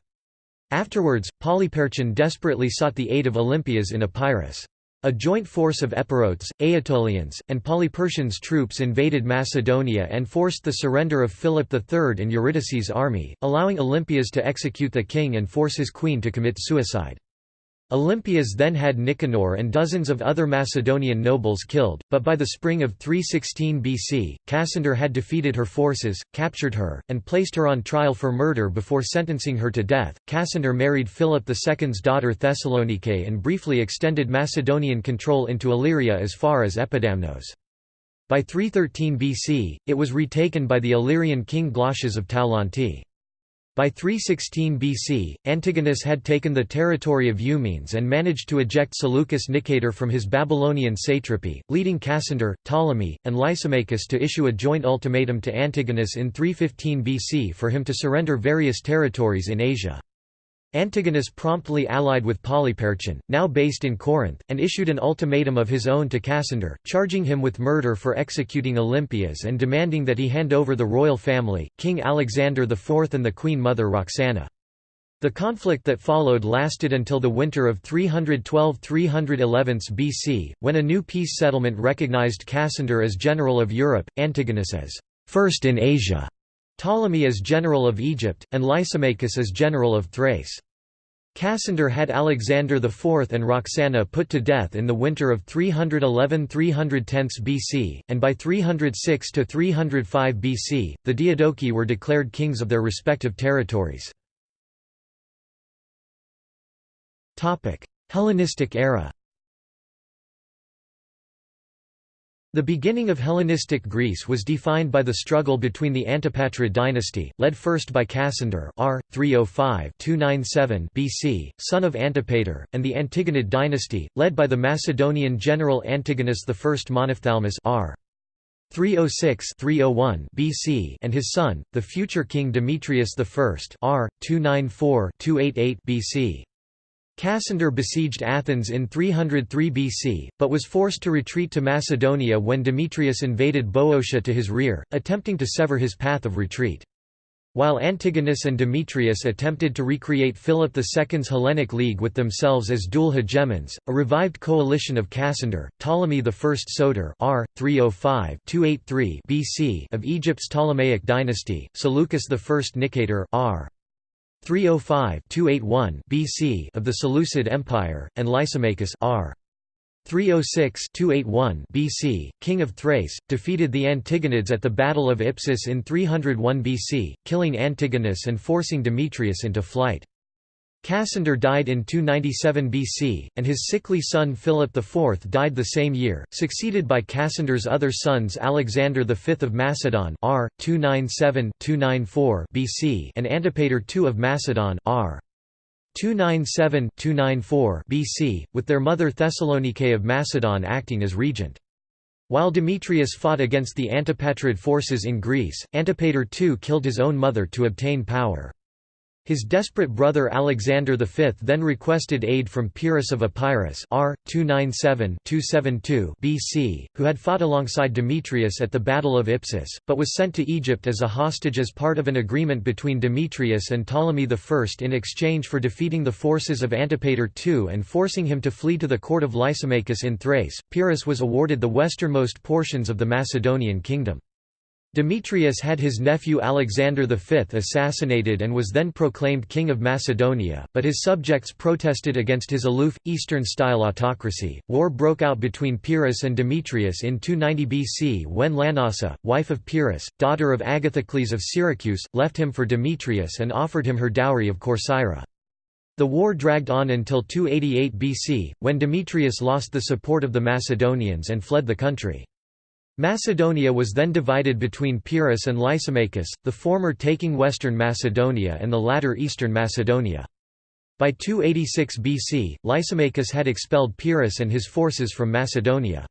Afterwards, Polyperchon desperately sought the aid of Olympias in Epirus. A joint force of Epirotes, Aetolians, and Polyperchon's troops invaded Macedonia and forced the surrender of Philip III and Eurydice's army, allowing Olympias to execute the king and force his queen to commit suicide. Olympias then had Nicanor and dozens of other Macedonian nobles killed, but by the spring of 316 BC, Cassander had defeated her forces, captured her, and placed her on trial for murder before sentencing her to death. Cassander married Philip II's daughter Thessalonike and briefly extended Macedonian control into Illyria as far as Epidamnos. By 313 BC, it was retaken by the Illyrian king Glaucias of Taulanti. By 316 BC, Antigonus had taken the territory of Eumenes and managed to eject Seleucus Nicator from his Babylonian satrapy, leading Cassander, Ptolemy, and Lysimachus to issue a joint ultimatum to Antigonus in 315 BC for him to surrender various territories in Asia. Antigonus promptly allied with Polyperchon, now based in Corinth, and issued an ultimatum of his own to Cassander, charging him with murder for executing Olympias and demanding that he hand over the royal family, King Alexander IV and the Queen Mother Roxana. The conflict that followed lasted until the winter of 312–311 BC, when a new peace settlement recognized Cassander as general of Europe, Antigonus as first in Asia, Ptolemy as general of Egypt, and Lysimachus as general of Thrace. Cassander had Alexander IV and Roxana put to death in the winter of 311–310 BC, and by 306–305 BC, the Diadochi were declared kings of their respective territories. Hellenistic era The beginning of Hellenistic Greece was defined by the struggle between the Antipatrid dynasty, led first by Cassander r. 305-297 BC, son of Antipater, and the Antigonid dynasty, led by the Macedonian general Antigonus I Monophthalmus r. 306-301 BC and his son, the future king Demetrius I r. 294-288 BC. Cassander besieged Athens in 303 BC, but was forced to retreat to Macedonia when Demetrius invaded Boeotia to his rear, attempting to sever his path of retreat. While Antigonus and Demetrius attempted to recreate Philip II's Hellenic League with themselves as dual hegemons, a revived coalition of Cassander, Ptolemy I Soter r. 305-283 BC of Egypt's Ptolemaic dynasty, Seleucus I Nicator r. 305-281 BC of the Seleucid Empire, and Lysimachus r. 306-281 BC, king of Thrace, defeated the Antigonids at the Battle of Ipsus in 301 BC, killing Antigonus and forcing Demetrius into flight. Cassander died in 297 BC, and his sickly son Philip IV died the same year, succeeded by Cassander's other sons Alexander V of Macedon r. 297–294 BC and Antipater II of Macedon r. 297–294 BC, with their mother Thessalonike of Macedon acting as regent. While Demetrius fought against the Antipatrid forces in Greece, Antipater II killed his own mother to obtain power. His desperate brother Alexander V then requested aid from Pyrrhus of Epirus r. 297-272 BC, who had fought alongside Demetrius at the Battle of Ipsus, but was sent to Egypt as a hostage as part of an agreement between Demetrius and Ptolemy I in exchange for defeating the forces of Antipater II and forcing him to flee to the court of Lysimachus in Thrace. Pyrrhus was awarded the westernmost portions of the Macedonian kingdom. Demetrius had his nephew Alexander V assassinated and was then proclaimed King of Macedonia, but his subjects protested against his aloof, Eastern-style autocracy. War broke out between Pyrrhus and Demetrius in 290 BC when Lanassa, wife of Pyrrhus, daughter of Agathocles of Syracuse, left him for Demetrius and offered him her dowry of Corcyra. The war dragged on until 288 BC, when Demetrius lost the support of the Macedonians and fled the country. Macedonia was then divided between Pyrrhus and Lysimachus, the former taking western Macedonia and the latter eastern Macedonia. By 286 BC, Lysimachus had expelled Pyrrhus and his forces from Macedonia.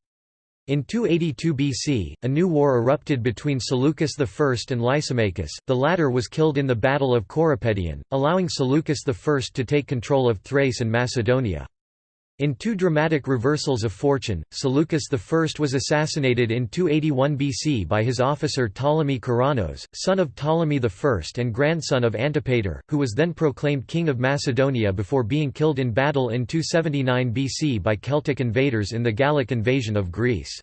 In 282 BC, a new war erupted between Seleucus I and Lysimachus, the latter was killed in the Battle of Corupedion, allowing Seleucus I to take control of Thrace and Macedonia. In two dramatic reversals of fortune, Seleucus I was assassinated in 281 BC by his officer Ptolemy Keraunos, son of Ptolemy I and grandson of Antipater, who was then proclaimed king of Macedonia before being killed in battle in 279 BC by Celtic invaders in the Gallic invasion of Greece.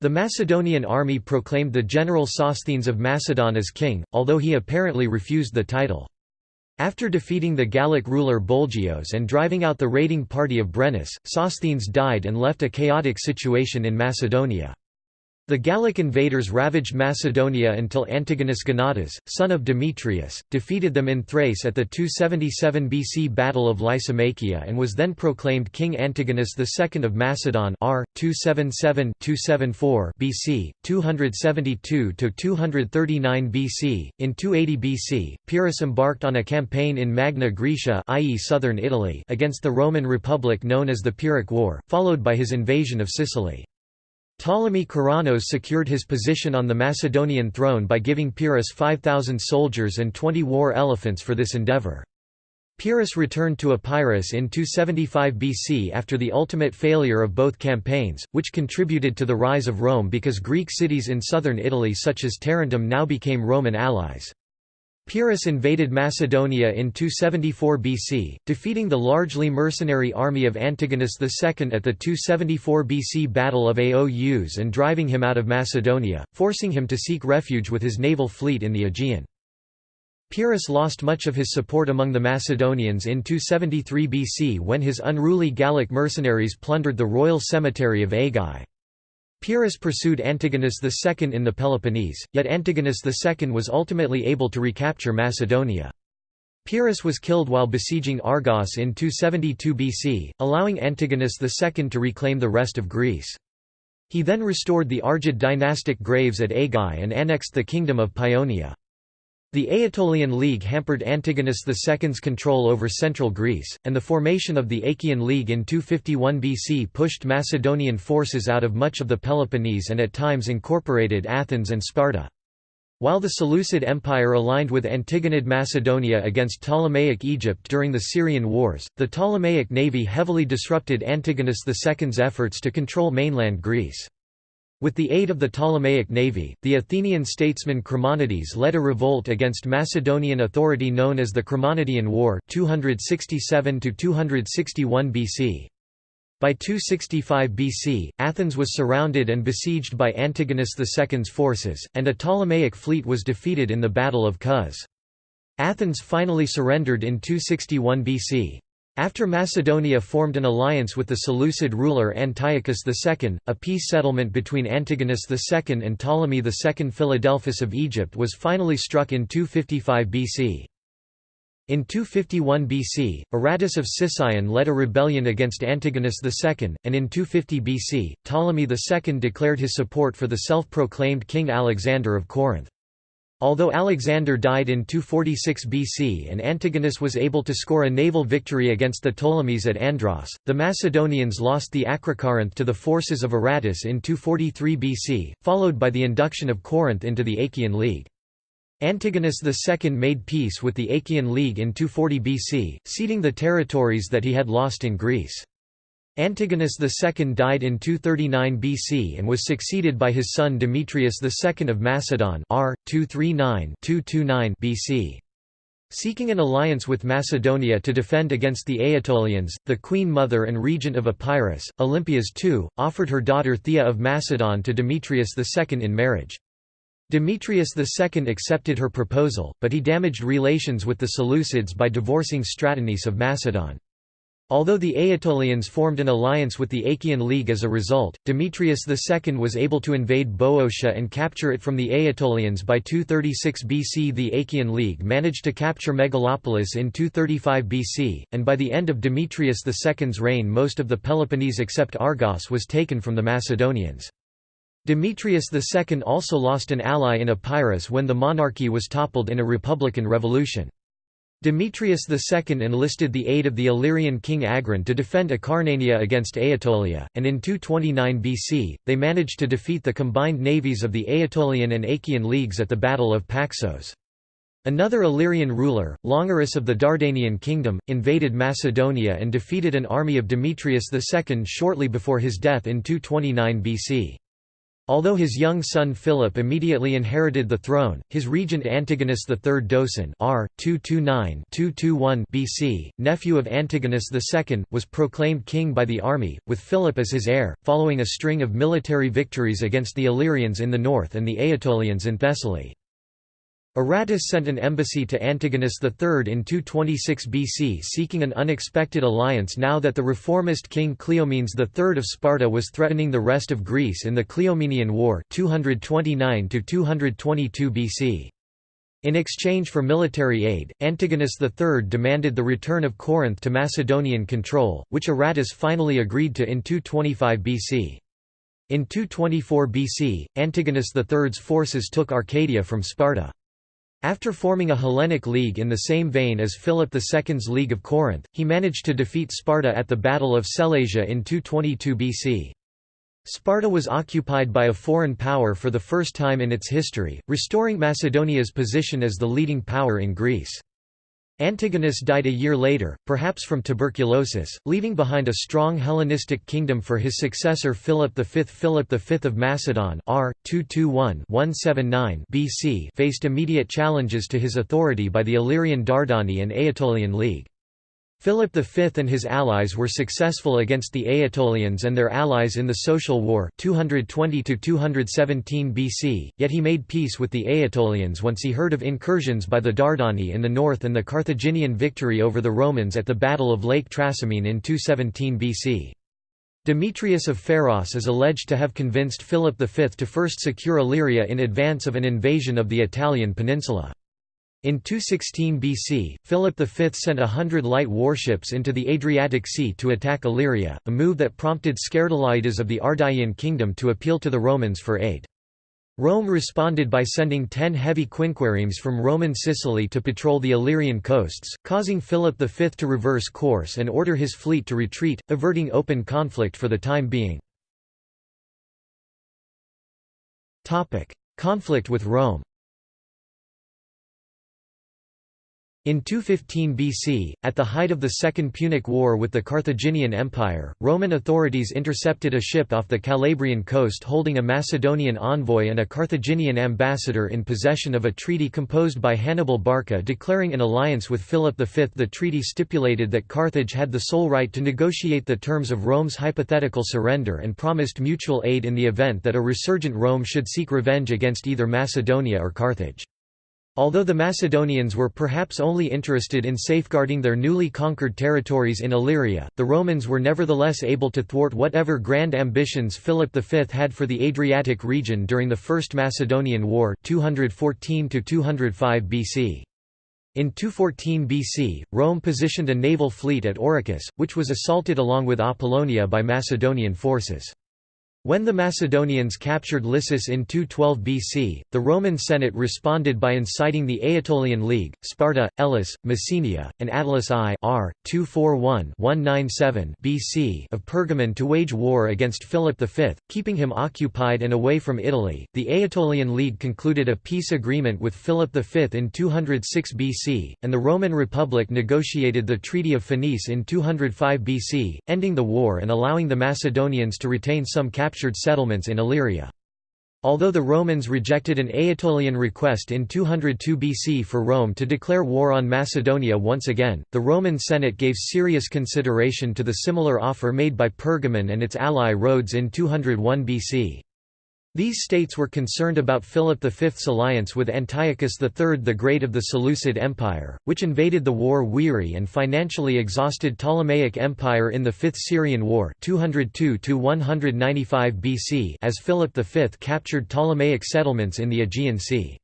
The Macedonian army proclaimed the general Sosthenes of Macedon as king, although he apparently refused the title. After defeating the Gallic ruler Bolgios and driving out the raiding party of Brennus, Sosthenes died and left a chaotic situation in Macedonia. The Gallic invaders ravaged Macedonia until Antigonus Gonatas, son of Demetrius, defeated them in Thrace at the 277 BC Battle of Lysimachia and was then proclaimed King Antigonus II of Macedon r. 277–274 BC, 272–239 BC. In 280 BC, Pyrrhus embarked on a campaign in Magna Graecia i.e. southern Italy against the Roman Republic known as the Pyrrhic War, followed by his invasion of Sicily. Ptolemy Keraunos secured his position on the Macedonian throne by giving Pyrrhus 5,000 soldiers and 20 war elephants for this endeavour. Pyrrhus returned to Epirus in 275 BC after the ultimate failure of both campaigns, which contributed to the rise of Rome because Greek cities in southern Italy such as Tarentum now became Roman allies. Pyrrhus invaded Macedonia in 274 BC, defeating the largely mercenary army of Antigonus II at the 274 BC Battle of Aous and driving him out of Macedonia, forcing him to seek refuge with his naval fleet in the Aegean. Pyrrhus lost much of his support among the Macedonians in 273 BC when his unruly Gallic mercenaries plundered the royal cemetery of Aigai. Pyrrhus pursued Antigonus II in the Peloponnese, yet Antigonus II was ultimately able to recapture Macedonia. Pyrrhus was killed while besieging Argos in 272 BC, allowing Antigonus II to reclaim the rest of Greece. He then restored the Argead dynastic graves at Aigai and annexed the kingdom of Paeonia. The Aetolian League hampered Antigonus II's control over central Greece, and the formation of the Achaean League in 251 BC pushed Macedonian forces out of much of the Peloponnese and at times incorporated Athens and Sparta. While the Seleucid Empire aligned with Antigonid Macedonia against Ptolemaic Egypt during the Syrian Wars, the Ptolemaic navy heavily disrupted Antigonus II's efforts to control mainland Greece. With the aid of the Ptolemaic navy, the Athenian statesman Chremonides led a revolt against Macedonian authority known as the Chremonidean War 267 BC. By 265 BC, Athens was surrounded and besieged by Antigonus II's forces, and a Ptolemaic fleet was defeated in the Battle of Cos. Athens finally surrendered in 261 BC. After Macedonia formed an alliance with the Seleucid ruler Antiochus II, a peace settlement between Antigonus II and Ptolemy II Philadelphus of Egypt was finally struck in 255 BC. In 251 BC, Aratus of Sicyon led a rebellion against Antigonus II, and in 250 BC, Ptolemy II declared his support for the self-proclaimed King Alexander of Corinth. Although Alexander died in 246 BC and Antigonus was able to score a naval victory against the Ptolemies at Andros, the Macedonians lost the Acrocorinth to the forces of Aratus in 243 BC, followed by the induction of Corinth into the Achaean League. Antigonus II made peace with the Achaean League in 240 BC, ceding the territories that he had lost in Greece. Antigonus II died in 239 BC and was succeeded by his son Demetrius II of Macedon r. 239 BC. Seeking an alliance with Macedonia to defend against the Aetolians, the queen mother and regent of Epirus, Olympias II, offered her daughter Phthia of Macedon to Demetrius II in marriage. Demetrius II accepted her proposal, but he damaged relations with the Seleucids by divorcing Stratonice of Macedon. Although the Aetolians formed an alliance with the Achaean League as a result, Demetrius II was able to invade Boeotia and capture it from the Aetolians by 236 BC. The Achaean League managed to capture Megalopolis in 235 BC, and by the end of Demetrius II's reign most of the Peloponnese except Argos was taken from the Macedonians. Demetrius II also lost an ally in Epirus when the monarchy was toppled in a republican revolution. Demetrius II enlisted the aid of the Illyrian king Agron to defend Acarnania against Aetolia, and in 229 BC, they managed to defeat the combined navies of the Aetolian and Achaean leagues at the Battle of Paxos. Another Illyrian ruler, Longarus of the Dardanian kingdom, invaded Macedonia and defeated an army of Demetrius II shortly before his death in 229 BC. Although his young son Philip immediately inherited the throne, his regent Antigonus III Doson r. 229-221 BC, nephew of Antigonus II, was proclaimed king by the army, with Philip as his heir, following a string of military victories against the Illyrians in the north and the Aetolians in Thessaly. Aratus sent an embassy to Antigonus III in 226 BC seeking an unexpected alliance now that the reformist king Cleomenes III of Sparta was threatening the rest of Greece in the Cleomenian War 229 BC. In exchange for military aid, Antigonus III demanded the return of Corinth to Macedonian control, which Aratus finally agreed to in 225 BC. In 224 BC, Antigonus III's forces took Arcadia from Sparta. After forming a Hellenic League in the same vein as Philip II's League of Corinth, he managed to defeat Sparta at the Battle of Sellasia in 222 BC. Sparta was occupied by a foreign power for the first time in its history, restoring Macedonia's position as the leading power in Greece. Antigonus died a year later, perhaps from tuberculosis, leaving behind a strong Hellenistic kingdom for his successor Philip V. Philip V of Macedon r. 221-179 BC faced immediate challenges to his authority by the Illyrian Dardani and Aetolian League. Philip V and his allies were successful against the Aetolians and their allies in the Social War 220–217 BC, yet he made peace with the Aetolians once he heard of incursions by the Dardani in the north and the Carthaginian victory over the Romans at the Battle of Lake Trasimene in 217 BC. Demetrius of Pharos is alleged to have convinced Philip V to first secure Illyria in advance of an invasion of the Italian peninsula. In 216 BC, Philip V sent a hundred light warships into the Adriatic Sea to attack Illyria, a move that prompted Scerdilaidas of the Ardiaean kingdom to appeal to the Romans for aid. Rome responded by sending ten heavy quinqueremes from Roman Sicily to patrol the Illyrian coasts, causing Philip V to reverse course and order his fleet to retreat, averting open conflict for the time being. Conflict with Rome In 215 BC, at the height of the Second Punic War with the Carthaginian Empire, Roman authorities intercepted a ship off the Calabrian coast holding a Macedonian envoy and a Carthaginian ambassador in possession of a treaty composed by Hannibal Barca declaring an alliance with Philip V. The treaty stipulated that Carthage had the sole right to negotiate the terms of Rome's hypothetical surrender and promised mutual aid in the event that a resurgent Rome should seek revenge against either Macedonia or Carthage. Although the Macedonians were perhaps only interested in safeguarding their newly conquered territories in Illyria, the Romans were nevertheless able to thwart whatever grand ambitions Philip V had for the Adriatic region during the First Macedonian War 214 BC. In 214 BC, Rome positioned a naval fleet at Oricus, which was assaulted along with Apollonia by Macedonian forces. When the Macedonians captured Lissus in 212 BC, the Roman Senate responded by inciting the Aetolian League, Sparta, Elis, Messenia, and Attalus I r. 241-197 BC of Pergamon to wage war against Philip V, keeping him occupied and away from Italy. The Aetolian League concluded a peace agreement with Philip V in 206 BC, and the Roman Republic negotiated the Treaty of Phoenice in 205 BC, ending the war and allowing the Macedonians to retain some captured captured settlements in Illyria. Although the Romans rejected an Aetolian request in 202 BC for Rome to declare war on Macedonia once again, the Roman Senate gave serious consideration to the similar offer made by Pergamon and its ally Rhodes in 201 BC. These states were concerned about Philip V's alliance with Antiochus III the Great of the Seleucid Empire, which invaded the war-weary and financially exhausted Ptolemaic Empire in the Fifth Syrian War 202 BC as Philip V captured Ptolemaic settlements in the Aegean Sea.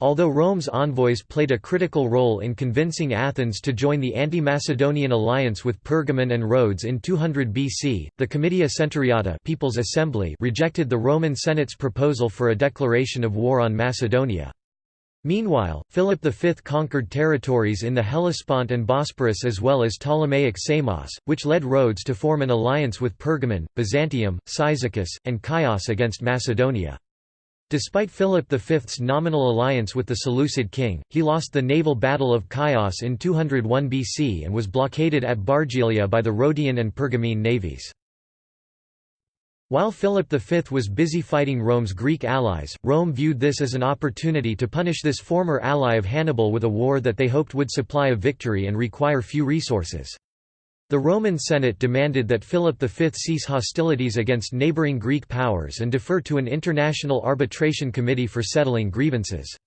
Although Rome's envoys played a critical role in convincing Athens to join the anti-Macedonian alliance with Pergamon and Rhodes in 200 BC, the Comitia Centuriata People's Assembly rejected the Roman Senate's proposal for a declaration of war on Macedonia. Meanwhile, Philip V conquered territories in the Hellespont and Bosporus as well as Ptolemaic Samos, which led Rhodes to form an alliance with Pergamon, Byzantium, Cyzicus, and Chios against Macedonia. Despite Philip V's nominal alliance with the Seleucid king, he lost the naval Battle of Chios in 201 BC and was blockaded at Bargylia by the Rhodian and Pergamene navies. While Philip V was busy fighting Rome's Greek allies, Rome viewed this as an opportunity to punish this former ally of Hannibal with a war that they hoped would supply a victory and require few resources. The Roman Senate demanded that Philip V cease hostilities against neighbouring Greek powers and defer to an international arbitration committee for settling grievances.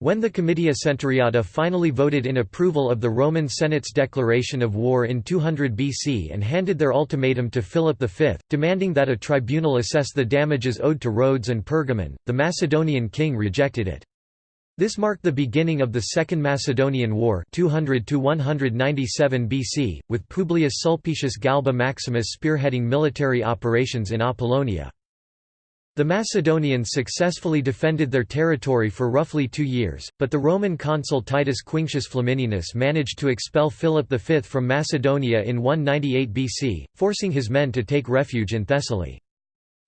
When the Comitia Centuriata finally voted in approval of the Roman Senate's declaration of war in 200 BC and handed their ultimatum to Philip V, demanding that a tribunal assess the damages owed to Rhodes and Pergamon, the Macedonian king rejected it. This marked the beginning of the Second Macedonian War 200 BC, with Publius Sulpicius Galba Maximus spearheading military operations in Apollonia. The Macedonians successfully defended their territory for roughly two years, but the Roman consul Titus Quinctius Flamininus managed to expel Philip V from Macedonia in 198 BC, forcing his men to take refuge in Thessaly.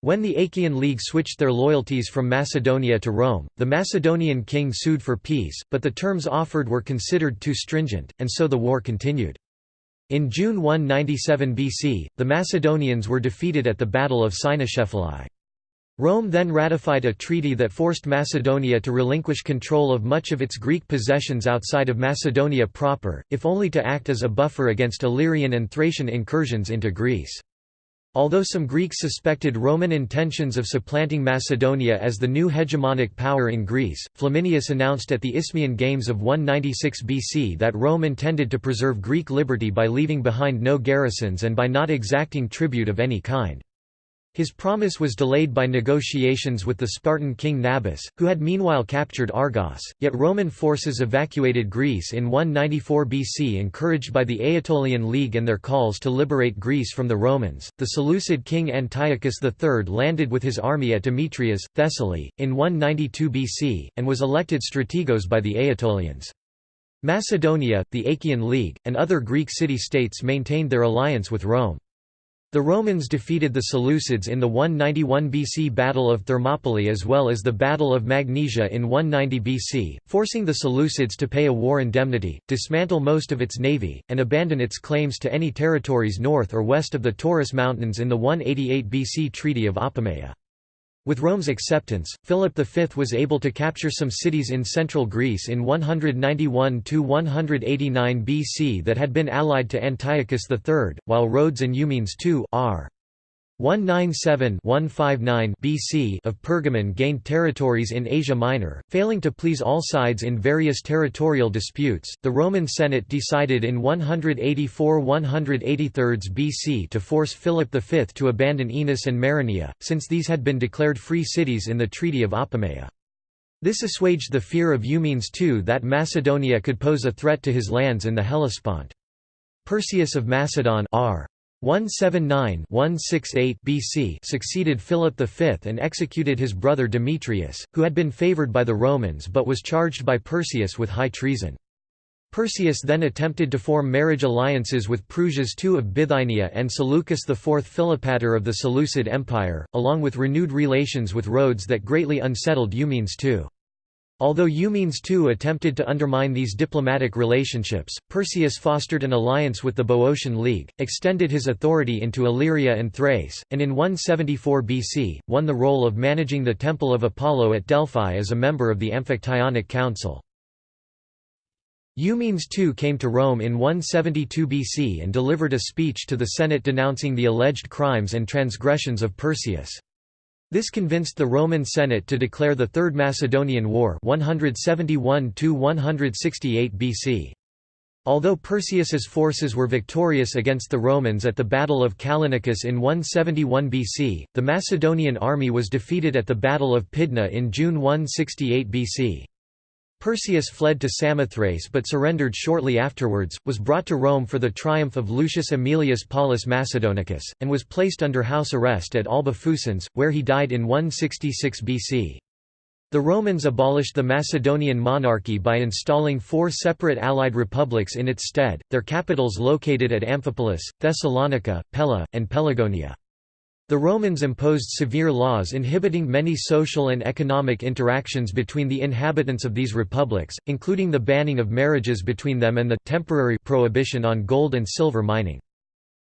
When the Achaean League switched their loyalties from Macedonia to Rome, the Macedonian king sued for peace, but the terms offered were considered too stringent, and so the war continued. In June 197 BC, the Macedonians were defeated at the Battle of Cynoscephalae. Rome then ratified a treaty that forced Macedonia to relinquish control of much of its Greek possessions outside of Macedonia proper, if only to act as a buffer against Illyrian and Thracian incursions into Greece. Although some Greeks suspected Roman intentions of supplanting Macedonia as the new hegemonic power in Greece, Flaminius announced at the Isthmian Games of 196 BC that Rome intended to preserve Greek liberty by leaving behind no garrisons and by not exacting tribute of any kind. His promise was delayed by negotiations with the Spartan king Nabis, who had meanwhile captured Argos, yet Roman forces evacuated Greece in 194 BC encouraged by the Aetolian League and their calls to liberate Greece from the Romans. The Seleucid king Antiochus III landed with his army at Demetrias, Thessaly, in 192 BC, and was elected strategos by the Aetolians. Macedonia, the Achaean League, and other Greek city-states maintained their alliance with Rome. The Romans defeated the Seleucids in the 191 BC Battle of Thermopylae as well as the Battle of Magnesia in 190 BC, forcing the Seleucids to pay a war indemnity, dismantle most of its navy, and abandon its claims to any territories north or west of the Taurus Mountains in the 188 BC Treaty of Apamea. With Rome's acceptance, Philip V was able to capture some cities in central Greece in 191–189 BC that had been allied to Antiochus III, while Rhodes and Eumenes II r. 197-159 BC of Pergamon gained territories in Asia Minor, failing to please all sides in various territorial disputes. The Roman Senate decided in 184-183 BC to force Philip V to abandon Enos and Maroneia, since these had been declared free cities in the Treaty of Apamea. This assuaged the fear of Eumenes II that Macedonia could pose a threat to his lands in the Hellespont. Perseus of Macedon r. 179-168 BC succeeded Philip V and executed his brother Demetrius, who had been favoured by the Romans but was charged by Perseus with high treason. Perseus then attempted to form marriage alliances with Prusias II of Bithynia and Seleucus IV Philopator of the Seleucid Empire, along with renewed relations with Rhodes that greatly unsettled Eumenes II. Although Eumenes II attempted to undermine these diplomatic relationships, Perseus fostered an alliance with the Boeotian League, extended his authority into Illyria and Thrace, and in 174 BC, won the role of managing the Temple of Apollo at Delphi as a member of the Amphictyonic Council. Eumenes II came to Rome in 172 BC and delivered a speech to the Senate denouncing the alleged crimes and transgressions of Perseus. This convinced the Roman Senate to declare the Third Macedonian War 171 BC. Although Perseus's forces were victorious against the Romans at the Battle of Callinicus in 171 BC, the Macedonian army was defeated at the Battle of Pydna in June 168 BC. Perseus fled to Samothrace but surrendered shortly afterwards, was brought to Rome for the triumph of Lucius Aemilius Paulus Macedonicus, and was placed under house arrest at Alba Fucens, where he died in 166 BC. The Romans abolished the Macedonian monarchy by installing four separate allied republics in its stead, their capitals located at Amphipolis, Thessalonica, Pella, and Pelagonia. The Romans imposed severe laws inhibiting many social and economic interactions between the inhabitants of these republics, including the banning of marriages between them and the temporary prohibition on gold and silver mining.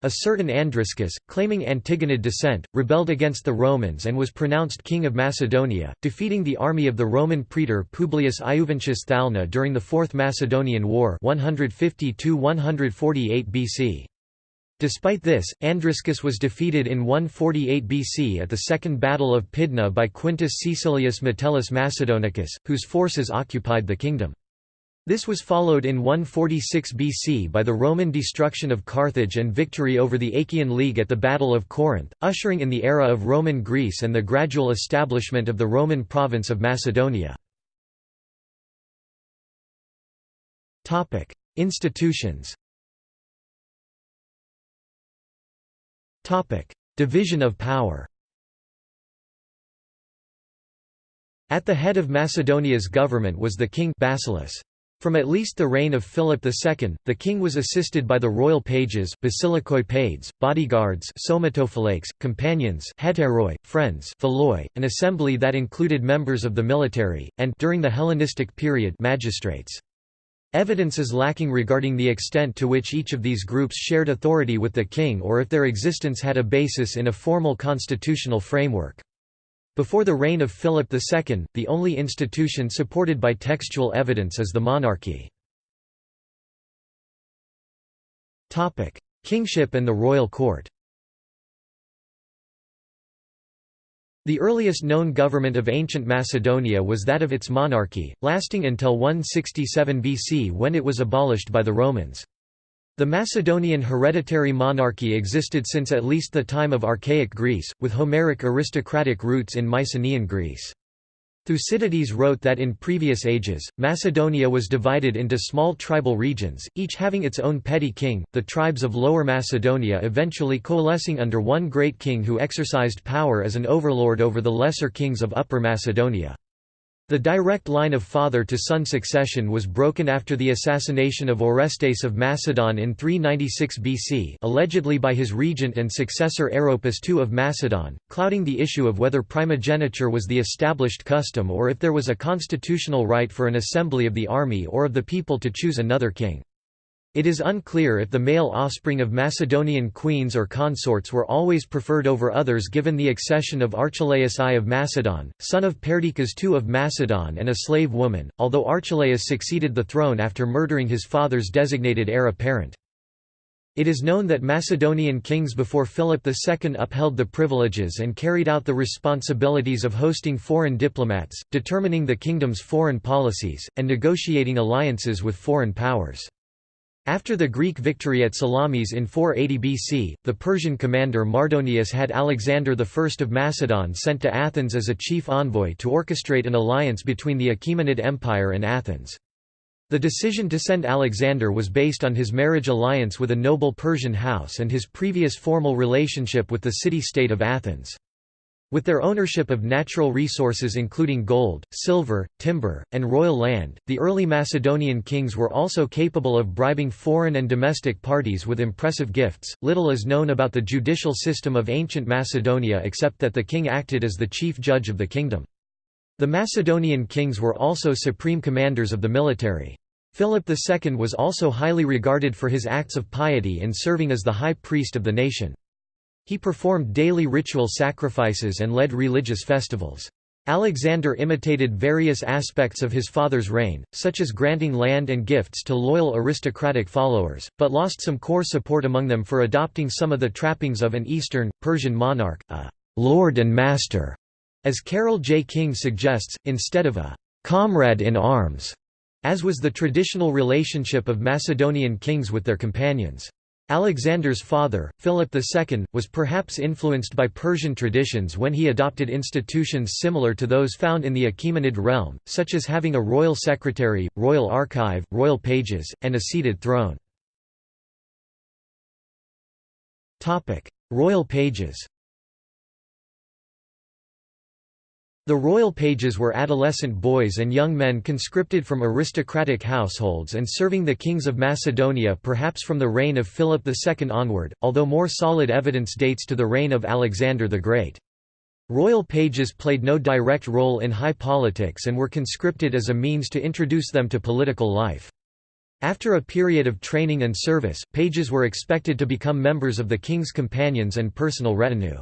A certain Andriscus, claiming Antigonid descent, rebelled against the Romans and was pronounced king of Macedonia, defeating the army of the Roman praetor Publius Iuventius Thalna during the Fourth Macedonian War 150 BC. Despite this, Andriscus was defeated in 148 BC at the Second Battle of Pydna by Quintus Caecilius Metellus Macedonicus, whose forces occupied the kingdom. This was followed in 146 BC by the Roman destruction of Carthage and victory over the Achaean League at the Battle of Corinth, ushering in the era of Roman Greece and the gradual establishment of the Roman province of Macedonia. Institutions Division of power At the head of Macedonia's government was the king Basileus. From at least the reign of Philip II, the king was assisted by the royal pages basilikoi bodyguards somatophylakes, companions hetairoi, friends philoi, an assembly that included members of the military, and during the Hellenistic period magistrates. Evidence is lacking regarding the extent to which each of these groups shared authority with the king or if their existence had a basis in a formal constitutional framework. Before the reign of Philip II, the only institution supported by textual evidence is the monarchy. Kingship and the royal court The earliest known government of ancient Macedonia was that of its monarchy, lasting until 167 BC when it was abolished by the Romans. The Macedonian hereditary monarchy existed since at least the time of Archaic Greece, with Homeric aristocratic roots in Mycenaean Greece. Thucydides wrote that in previous ages, Macedonia was divided into small tribal regions, each having its own petty king, the tribes of Lower Macedonia eventually coalescing under one great king who exercised power as an overlord over the lesser kings of Upper Macedonia. The direct line of father-to-son succession was broken after the assassination of Orestes of Macedon in 396 BC allegedly by his regent and successor Aeropus II of Macedon, clouding the issue of whether primogeniture was the established custom or if there was a constitutional right for an assembly of the army or of the people to choose another king. It is unclear if the male offspring of Macedonian queens or consorts were always preferred over others given the accession of Archelaus I of Macedon, son of Perdiccas II of Macedon and a slave woman, although Archelaus succeeded the throne after murdering his father's designated heir apparent. It is known that Macedonian kings before Philip II upheld the privileges and carried out the responsibilities of hosting foreign diplomats, determining the kingdom's foreign policies, and negotiating alliances with foreign powers. After the Greek victory at Salamis in 480 BC, the Persian commander Mardonius had Alexander I of Macedon sent to Athens as a chief envoy to orchestrate an alliance between the Achaemenid Empire and Athens. The decision to send Alexander was based on his marriage alliance with a noble Persian house and his previous formal relationship with the city-state of Athens. With their ownership of natural resources including gold, silver, timber, and royal land, the early Macedonian kings were also capable of bribing foreign and domestic parties with impressive gifts. Little is known about the judicial system of ancient Macedonia except that the king acted as the chief judge of the kingdom. The Macedonian kings were also supreme commanders of the military. Philip II was also highly regarded for his acts of piety in serving as the high priest of the nation. He performed daily ritual sacrifices and led religious festivals. Alexander imitated various aspects of his father's reign, such as granting land and gifts to loyal aristocratic followers, but lost some core support among them for adopting some of the trappings of an Eastern, Persian monarch, a «lord and master», as Carol J. King suggests, instead of a «comrade in arms», as was the traditional relationship of Macedonian kings with their companions. Alexander's father, Philip II, was perhaps influenced by Persian traditions when he adopted institutions similar to those found in the Achaemenid realm, such as having a royal secretary, royal archive, royal pages, and a seated throne. Royal pages The royal pages were adolescent boys and young men conscripted from aristocratic households and serving the kings of Macedonia perhaps from the reign of Philip II onward, although more solid evidence dates to the reign of Alexander the Great. Royal pages played no direct role in high politics and were conscripted as a means to introduce them to political life. After a period of training and service, pages were expected to become members of the king's companions and personal retinue.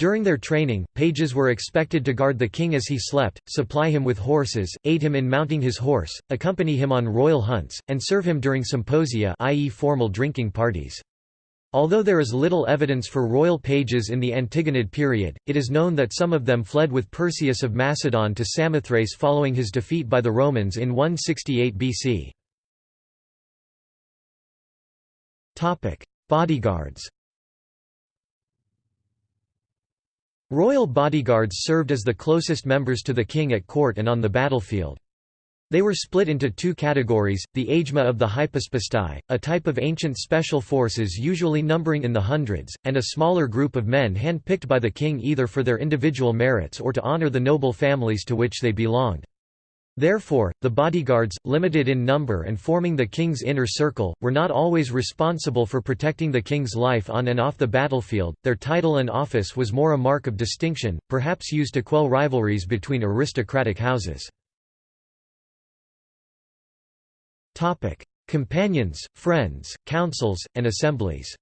During their training, pages were expected to guard the king as he slept, supply him with horses, aid him in mounting his horse, accompany him on royal hunts, and serve him during symposia i.e. formal drinking parties. Although there is little evidence for royal pages in the Antigonid period, it is known that some of them fled with Perseus of Macedon to Samothrace following his defeat by the Romans in 168 BC. Bodyguards Royal bodyguards served as the closest members to the king at court and on the battlefield. They were split into two categories, the agema of the hypaspistai, a type of ancient special forces usually numbering in the hundreds, and a smaller group of men hand-picked by the king either for their individual merits or to honor the noble families to which they belonged. Therefore, the bodyguards, limited in number and forming the king's inner circle, were not always responsible for protecting the king's life on and off the battlefield. Their title and office was more a mark of distinction, perhaps used to quell rivalries between aristocratic houses. Companions, friends, councils, and assemblies.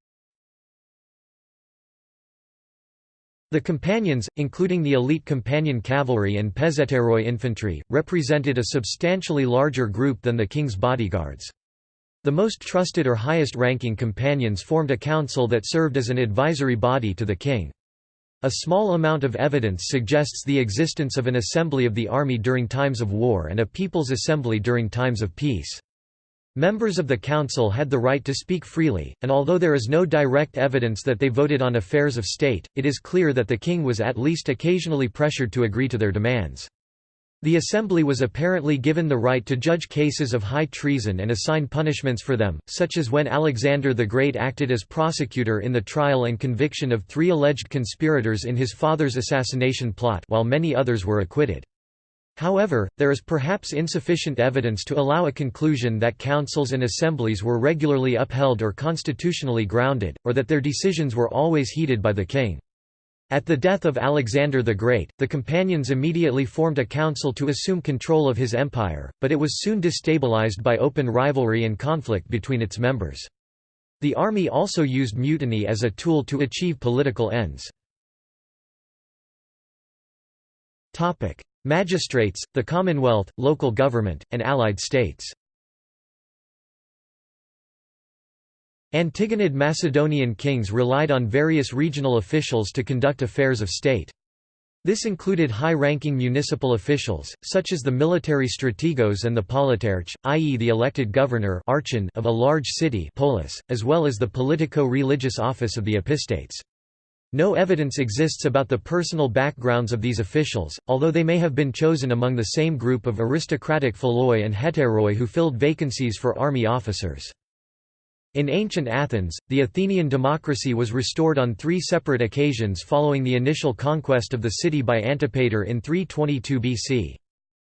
The companions, including the elite companion cavalry and pezhetairoi infantry, represented a substantially larger group than the king's bodyguards. The most trusted or highest-ranking companions formed a council that served as an advisory body to the king. A small amount of evidence suggests the existence of an assembly of the army during times of war and a people's assembly during times of peace. Members of the council had the right to speak freely, and although there is no direct evidence that they voted on affairs of state, it is clear that the king was at least occasionally pressured to agree to their demands. The assembly was apparently given the right to judge cases of high treason and assign punishments for them, such as when Alexander the Great acted as prosecutor in the trial and conviction of three alleged conspirators in his father's assassination plot while many others were acquitted. However, there is perhaps insufficient evidence to allow a conclusion that councils and assemblies were regularly upheld or constitutionally grounded, or that their decisions were always heeded by the king. At the death of Alexander the Great, the companions immediately formed a council to assume control of his empire, but it was soon destabilized by open rivalry and conflict between its members. The army also used mutiny as a tool to achieve political ends. Magistrates, the Commonwealth, local government, and allied states. Antigonid Macedonian kings relied on various regional officials to conduct affairs of state. This included high-ranking municipal officials, such as the military strategos and the politarch, i.e. the elected governor of a large city polis, as well as the politico-religious office of the epistates. No evidence exists about the personal backgrounds of these officials, although they may have been chosen among the same group of aristocratic philoi and hetairoi who filled vacancies for army officers. In ancient Athens, the Athenian democracy was restored on three separate occasions following the initial conquest of the city by Antipater in 322 BC.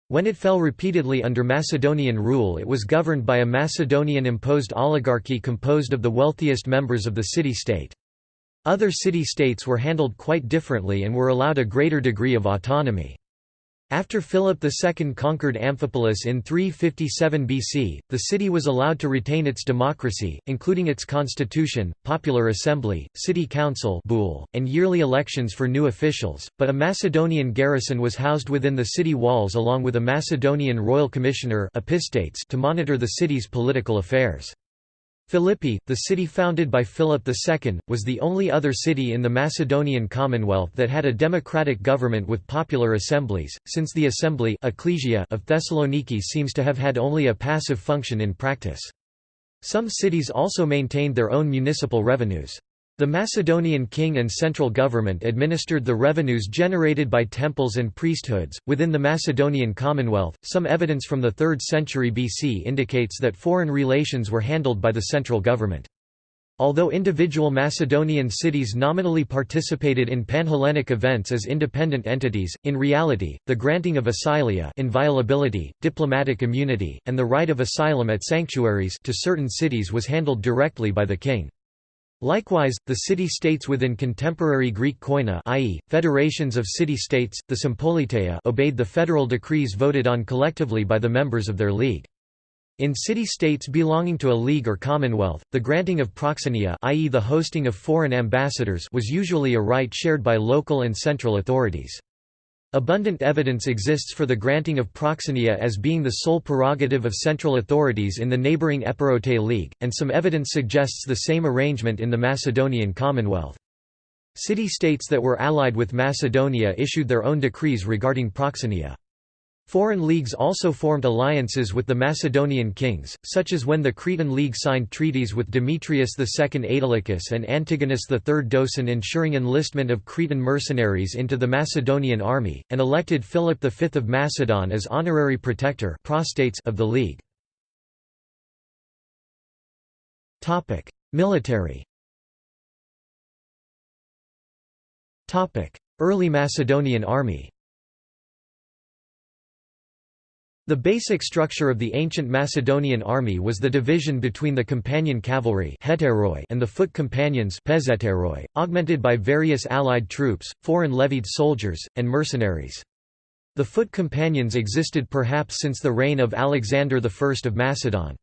When it fell repeatedly under Macedonian rule it was governed by a Macedonian-imposed oligarchy composed of the wealthiest members of the city-state. Other city-states were handled quite differently and were allowed a greater degree of autonomy. After Philip II conquered Amphipolis in 357 BC, the city was allowed to retain its democracy, including its constitution, popular assembly, city council and yearly elections for new officials, but a Macedonian garrison was housed within the city walls along with a Macedonian royal commissioner to monitor the city's political affairs. Philippi, the city founded by Philip II, was the only other city in the Macedonian Commonwealth that had a democratic government with popular assemblies, since the assembly ecclesia of Thessaloniki seems to have had only a passive function in practice. Some cities also maintained their own municipal revenues. The Macedonian king and central government administered the revenues generated by temples and priesthoods. Within the Macedonian Commonwealth, some evidence from the 3rd century BC indicates that foreign relations were handled by the central government. Although individual Macedonian cities nominally participated in Panhellenic events as independent entities, in reality, the granting of asylia inviolability, diplomatic immunity, and the right of asylum at sanctuaries to certain cities was handled directly by the king. Likewise, the city-states within contemporary Greek koine i.e., federations of city-states, the sympoliteia obeyed the federal decrees voted on collectively by the members of their league. In city-states belonging to a league or commonwealth, the granting of proxenia i.e. the hosting of foreign ambassadors was usually a right shared by local and central authorities. Abundant evidence exists for the granting of proxenia as being the sole prerogative of central authorities in the neighbouring Epirote League, and some evidence suggests the same arrangement in the Macedonian Commonwealth. City-states that were allied with Macedonia issued their own decrees regarding proxenia. Foreign leagues also formed alliances with the Macedonian kings, such as when the Cretan League signed treaties with Demetrius II Aetolicus and Antigonus III Doson ensuring enlistment of Cretan mercenaries into the Macedonian army, and elected Philip V of Macedon as honorary protector of the league. Military Early Macedonian army the basic structure of the ancient Macedonian army was the division between the companion cavalry and the foot companions augmented by various allied troops, foreign levied soldiers, and mercenaries. The foot companions existed perhaps since the reign of Alexander I of Macedon.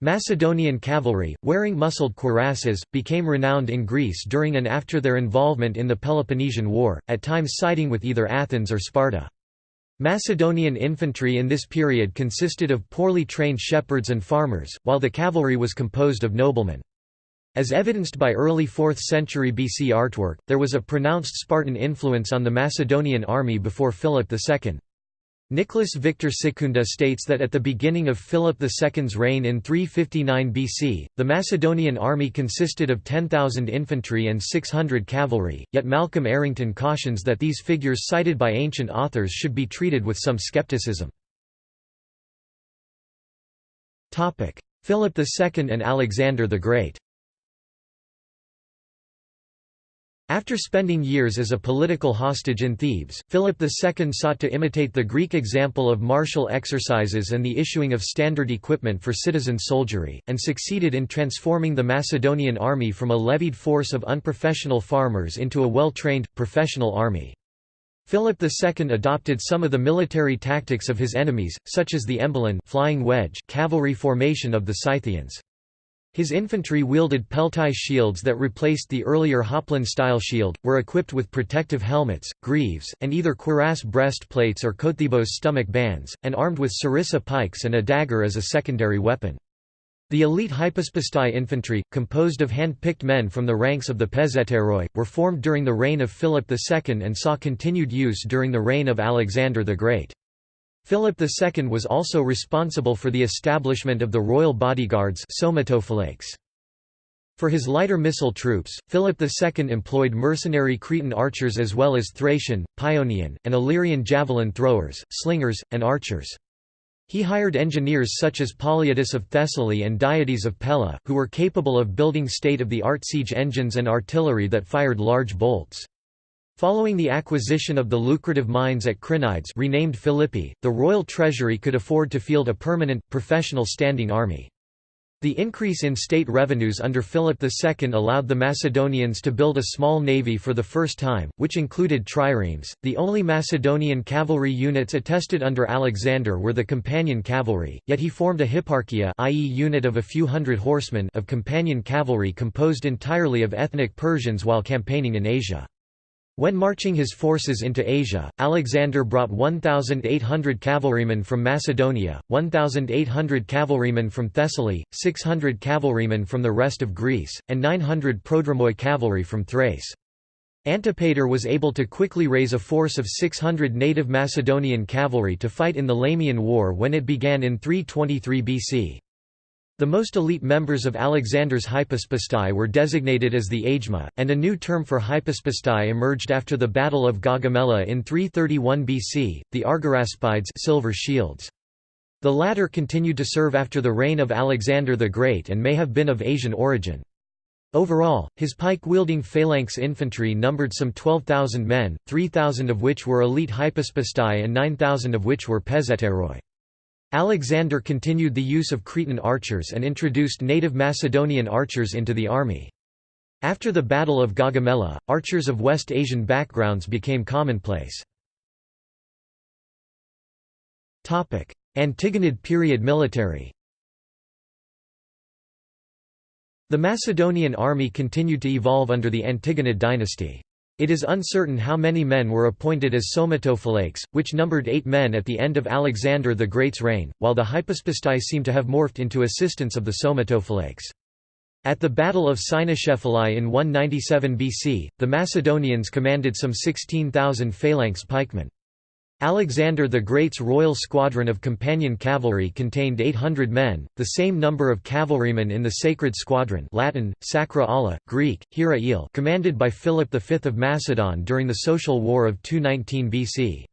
Macedonian cavalry, wearing muscled cuirasses, became renowned in Greece during and after their involvement in the Peloponnesian War, at times siding with either Athens or Sparta. Macedonian infantry in this period consisted of poorly trained shepherds and farmers, while the cavalry was composed of noblemen. As evidenced by early 4th century BC artwork, there was a pronounced Spartan influence on the Macedonian army before Philip II. Nicholas Victor Sekunda states that at the beginning of Philip II's reign in 359 BC, the Macedonian army consisted of 10,000 infantry and 600 cavalry, yet Malcolm Errington cautions that these figures cited by ancient authors should be treated with some skepticism. Philip II and Alexander the Great After spending years as a political hostage in Thebes, Philip II sought to imitate the Greek example of martial exercises and the issuing of standard equipment for citizen soldiery, and succeeded in transforming the Macedonian army from a levied force of unprofessional farmers into a well-trained, professional army. Philip II adopted some of the military tactics of his enemies, such as the embolon flying wedge cavalry formation of the Scythians. His infantry wielded peltai shields that replaced the earlier Hoplon-style shield, were equipped with protective helmets, greaves, and either cuirass breastplates or kotthybos stomach bands, and armed with sarissa pikes and a dagger as a secondary weapon. The elite hypaspistai infantry, composed of hand-picked men from the ranks of the pezhetairoi, were formed during the reign of Philip II and saw continued use during the reign of Alexander the Great. Philip II was also responsible for the establishment of the royal bodyguards For his lighter missile troops, Philip II employed mercenary Cretan archers as well as Thracian, Paeonian, and Illyrian javelin throwers, slingers, and archers. He hired engineers such as Polyidus of Thessaly and Diades of Pella, who were capable of building state-of-the-art siege engines and artillery that fired large bolts. Following the acquisition of the lucrative mines at Crenides renamed Philippi, the royal treasury could afford to field a permanent, professional standing army. The increase in state revenues under Philip II allowed the Macedonians to build a small navy for the first time, which included triremes. The only Macedonian cavalry units attested under Alexander were the companion cavalry, yet he formed a hipparchia i.e. unit of a few hundred horsemen of companion cavalry composed entirely of ethnic Persians while campaigning in Asia. When marching his forces into Asia, Alexander brought 1,800 cavalrymen from Macedonia, 1,800 cavalrymen from Thessaly, 600 cavalrymen from the rest of Greece, and 900 prodromoi cavalry from Thrace. Antipater was able to quickly raise a force of 600 native Macedonian cavalry to fight in the Lamian War when it began in 323 BC. The most elite members of Alexander's hypaspistai were designated as the agema, and a new term for hypaspistai emerged after the Battle of Gaugamela in 331 BC, the Argyraspides silver shields. The latter continued to serve after the reign of Alexander the Great and may have been of Asian origin. Overall, his pike-wielding phalanx infantry numbered some 12,000 men, 3,000 of which were elite hypaspistai and 9,000 of which were pezhetairoi. Alexander continued the use of Cretan archers and introduced native Macedonian archers into the army. After the Battle of Gaugamela, archers of West Asian backgrounds became commonplace. Antigonid period military The Macedonian army continued to evolve under the Antigonid dynasty. It is uncertain how many men were appointed as somatophylakes, which numbered eight men at the end of Alexander the Great's reign, while the hypaspistai seem to have morphed into assistants of the somatophylakes. At the Battle of Cynoscephalae in 197 BC, the Macedonians commanded some 16,000 phalanx pikemen. Alexander the Great's royal squadron of companion cavalry contained 800 men, the same number of cavalrymen in the Sacred Squadron Latin, Sacra Ala, Greek, hiera ile commanded by Philip V of Macedon during the Social War of 219 BC.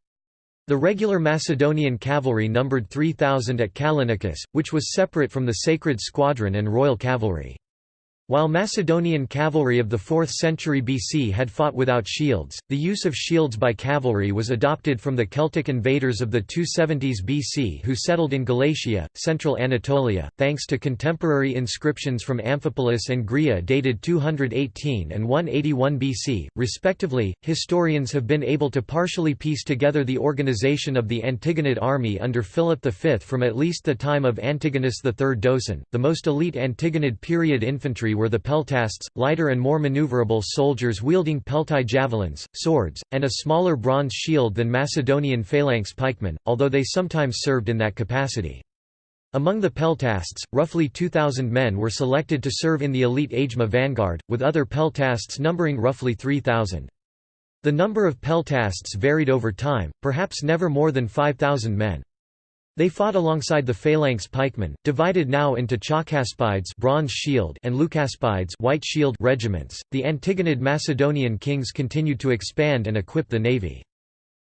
The regular Macedonian cavalry numbered 3,000 at Callinicus, which was separate from the Sacred Squadron and Royal Cavalry. While Macedonian cavalry of the 4th century BC had fought without shields, the use of shields by cavalry was adopted from the Celtic invaders of the 270s BC who settled in Galatia, central Anatolia, thanks to contemporary inscriptions from Amphipolis and Greia dated 218 and 181 BC, respectively. Historians have been able to partially piece together the organization of the Antigonid army under Philip V from at least the time of Antigonus III Doson. The most elite Antigonid period infantry were the peltasts, lighter and more maneuverable soldiers wielding peltai javelins, swords, and a smaller bronze shield than Macedonian phalanx pikemen, although they sometimes served in that capacity. Among the peltasts, roughly 2,000 men were selected to serve in the elite Agema vanguard, with other peltasts numbering roughly 3,000. The number of peltasts varied over time, perhaps never more than 5,000 men. They fought alongside the phalanx pikemen, divided now into Chalcaspides bronze shield and Leucaspides white shield regiments. The Antigonid Macedonian kings continued to expand and equip the navy.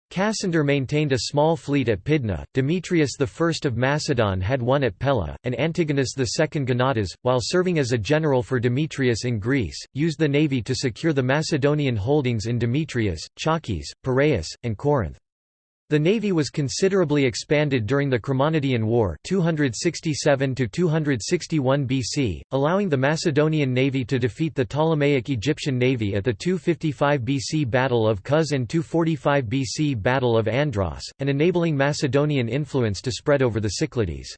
Cassander maintained a small fleet at Pydna, Demetrius I of Macedon had one at Pella, and Antigonus II Gonatas, while serving as a general for Demetrius in Greece, used the navy to secure the Macedonian holdings in Demetrias, Chalkis, Piraeus, and Corinth. The navy was considerably expanded during the Chremonidean War 267 BC, allowing the Macedonian navy to defeat the Ptolemaic Egyptian navy at the 255 BC Battle of Cos and 245 BC Battle of Andros, and enabling Macedonian influence to spread over the Cyclades.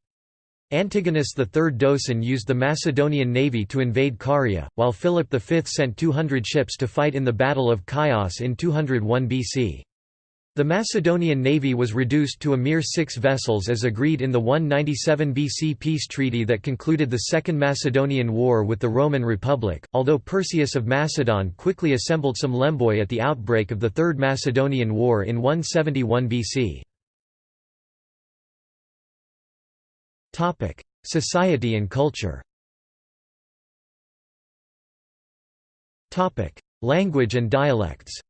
Antigonus III Doson used the Macedonian navy to invade Caria, while Philip V sent 200 ships to fight in the Battle of Chios in 201 BC. The Macedonian navy was reduced to a mere six vessels as agreed in the 197 BC peace treaty that concluded the Second Macedonian War with the Roman Republic, although Perseus of Macedon quickly assembled some lemboi at the outbreak of the Third Macedonian War in 171 BC. Society and culture Language and dialects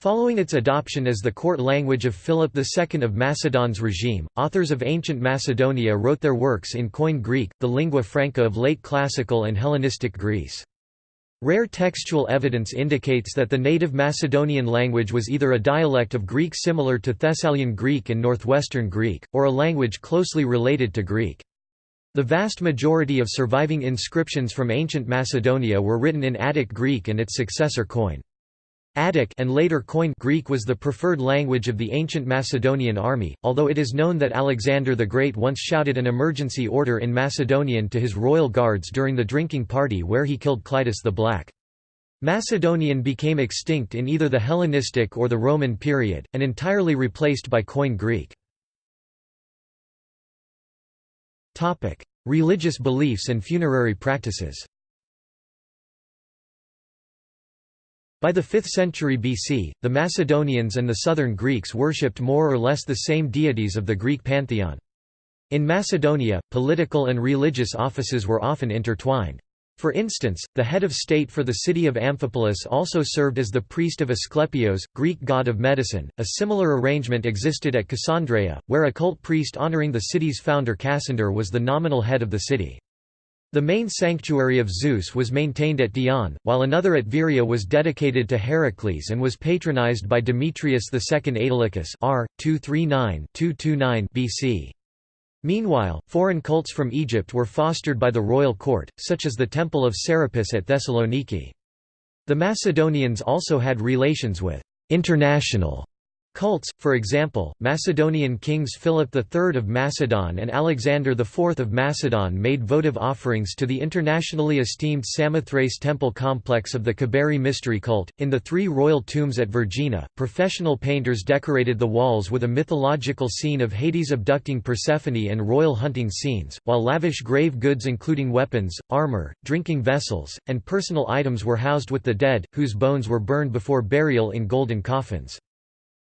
Following its adoption as the court language of Philip II of Macedon's regime, authors of ancient Macedonia wrote their works in Koine Greek, the lingua franca of late classical and Hellenistic Greece. Rare textual evidence indicates that the native Macedonian language was either a dialect of Greek similar to Thessalian Greek and Northwestern Greek, or a language closely related to Greek. The vast majority of surviving inscriptions from ancient Macedonia were written in Attic Greek and its successor Koine. Attic and later Koine Greek was the preferred language of the ancient Macedonian army, although it is known that Alexander the Great once shouted an emergency order in Macedonian to his royal guards during the drinking party where he killed Clitus the Black. Macedonian became extinct in either the Hellenistic or the Roman period, and entirely replaced by Koine Greek. Religious beliefs and funerary practices By the 5th century BC, the Macedonians and the southern Greeks worshipped more or less the same deities of the Greek pantheon. In Macedonia, political and religious offices were often intertwined. For instance, the head of state for the city of Amphipolis also served as the priest of Asclepios, Greek god of medicine. A similar arrangement existed at Cassandreia, where a cult priest honoring the city's founder Cassander was the nominal head of the city. The main sanctuary of Zeus was maintained at Dion, while another at Veria was dedicated to Heracles and was patronized by Demetrius II Aetolicus r. 239-229 BC. Meanwhile, foreign cults from Egypt were fostered by the royal court, such as the Temple of Serapis at Thessaloniki. The Macedonians also had relations with international Cults, for example, Macedonian kings Philip III of Macedon and Alexander IV of Macedon made votive offerings to the internationally esteemed Samothrace temple complex of the Cabeiri mystery cult. In the three royal tombs at Vergina, professional painters decorated the walls with a mythological scene of Hades abducting Persephone and royal hunting scenes, while lavish grave goods including weapons, armor, drinking vessels, and personal items were housed with the dead, whose bones were burned before burial in golden coffins.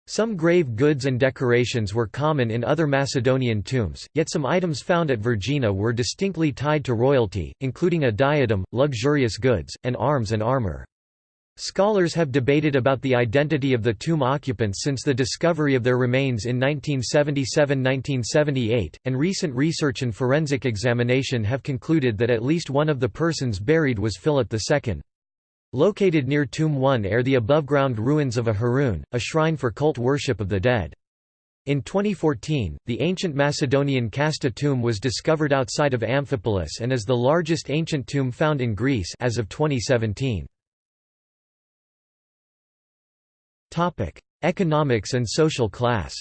Some grave goods and decorations were common in other Macedonian tombs, yet some items found at Vergina were distinctly tied to royalty, including a diadem, luxurious goods, and arms and armor. Scholars have debated about the identity of the tomb occupants since the discovery of their remains in 1977–1978, and recent research and forensic examination have concluded that at least one of the persons buried was Philip II. Located near Tomb 1 are the above-ground ruins of a heroon, a shrine for cult worship of the dead. In 2014, the ancient Macedonian Kasta tomb was discovered outside of Amphipolis and is the largest ancient tomb found in Greece as of 2017. Economics and social class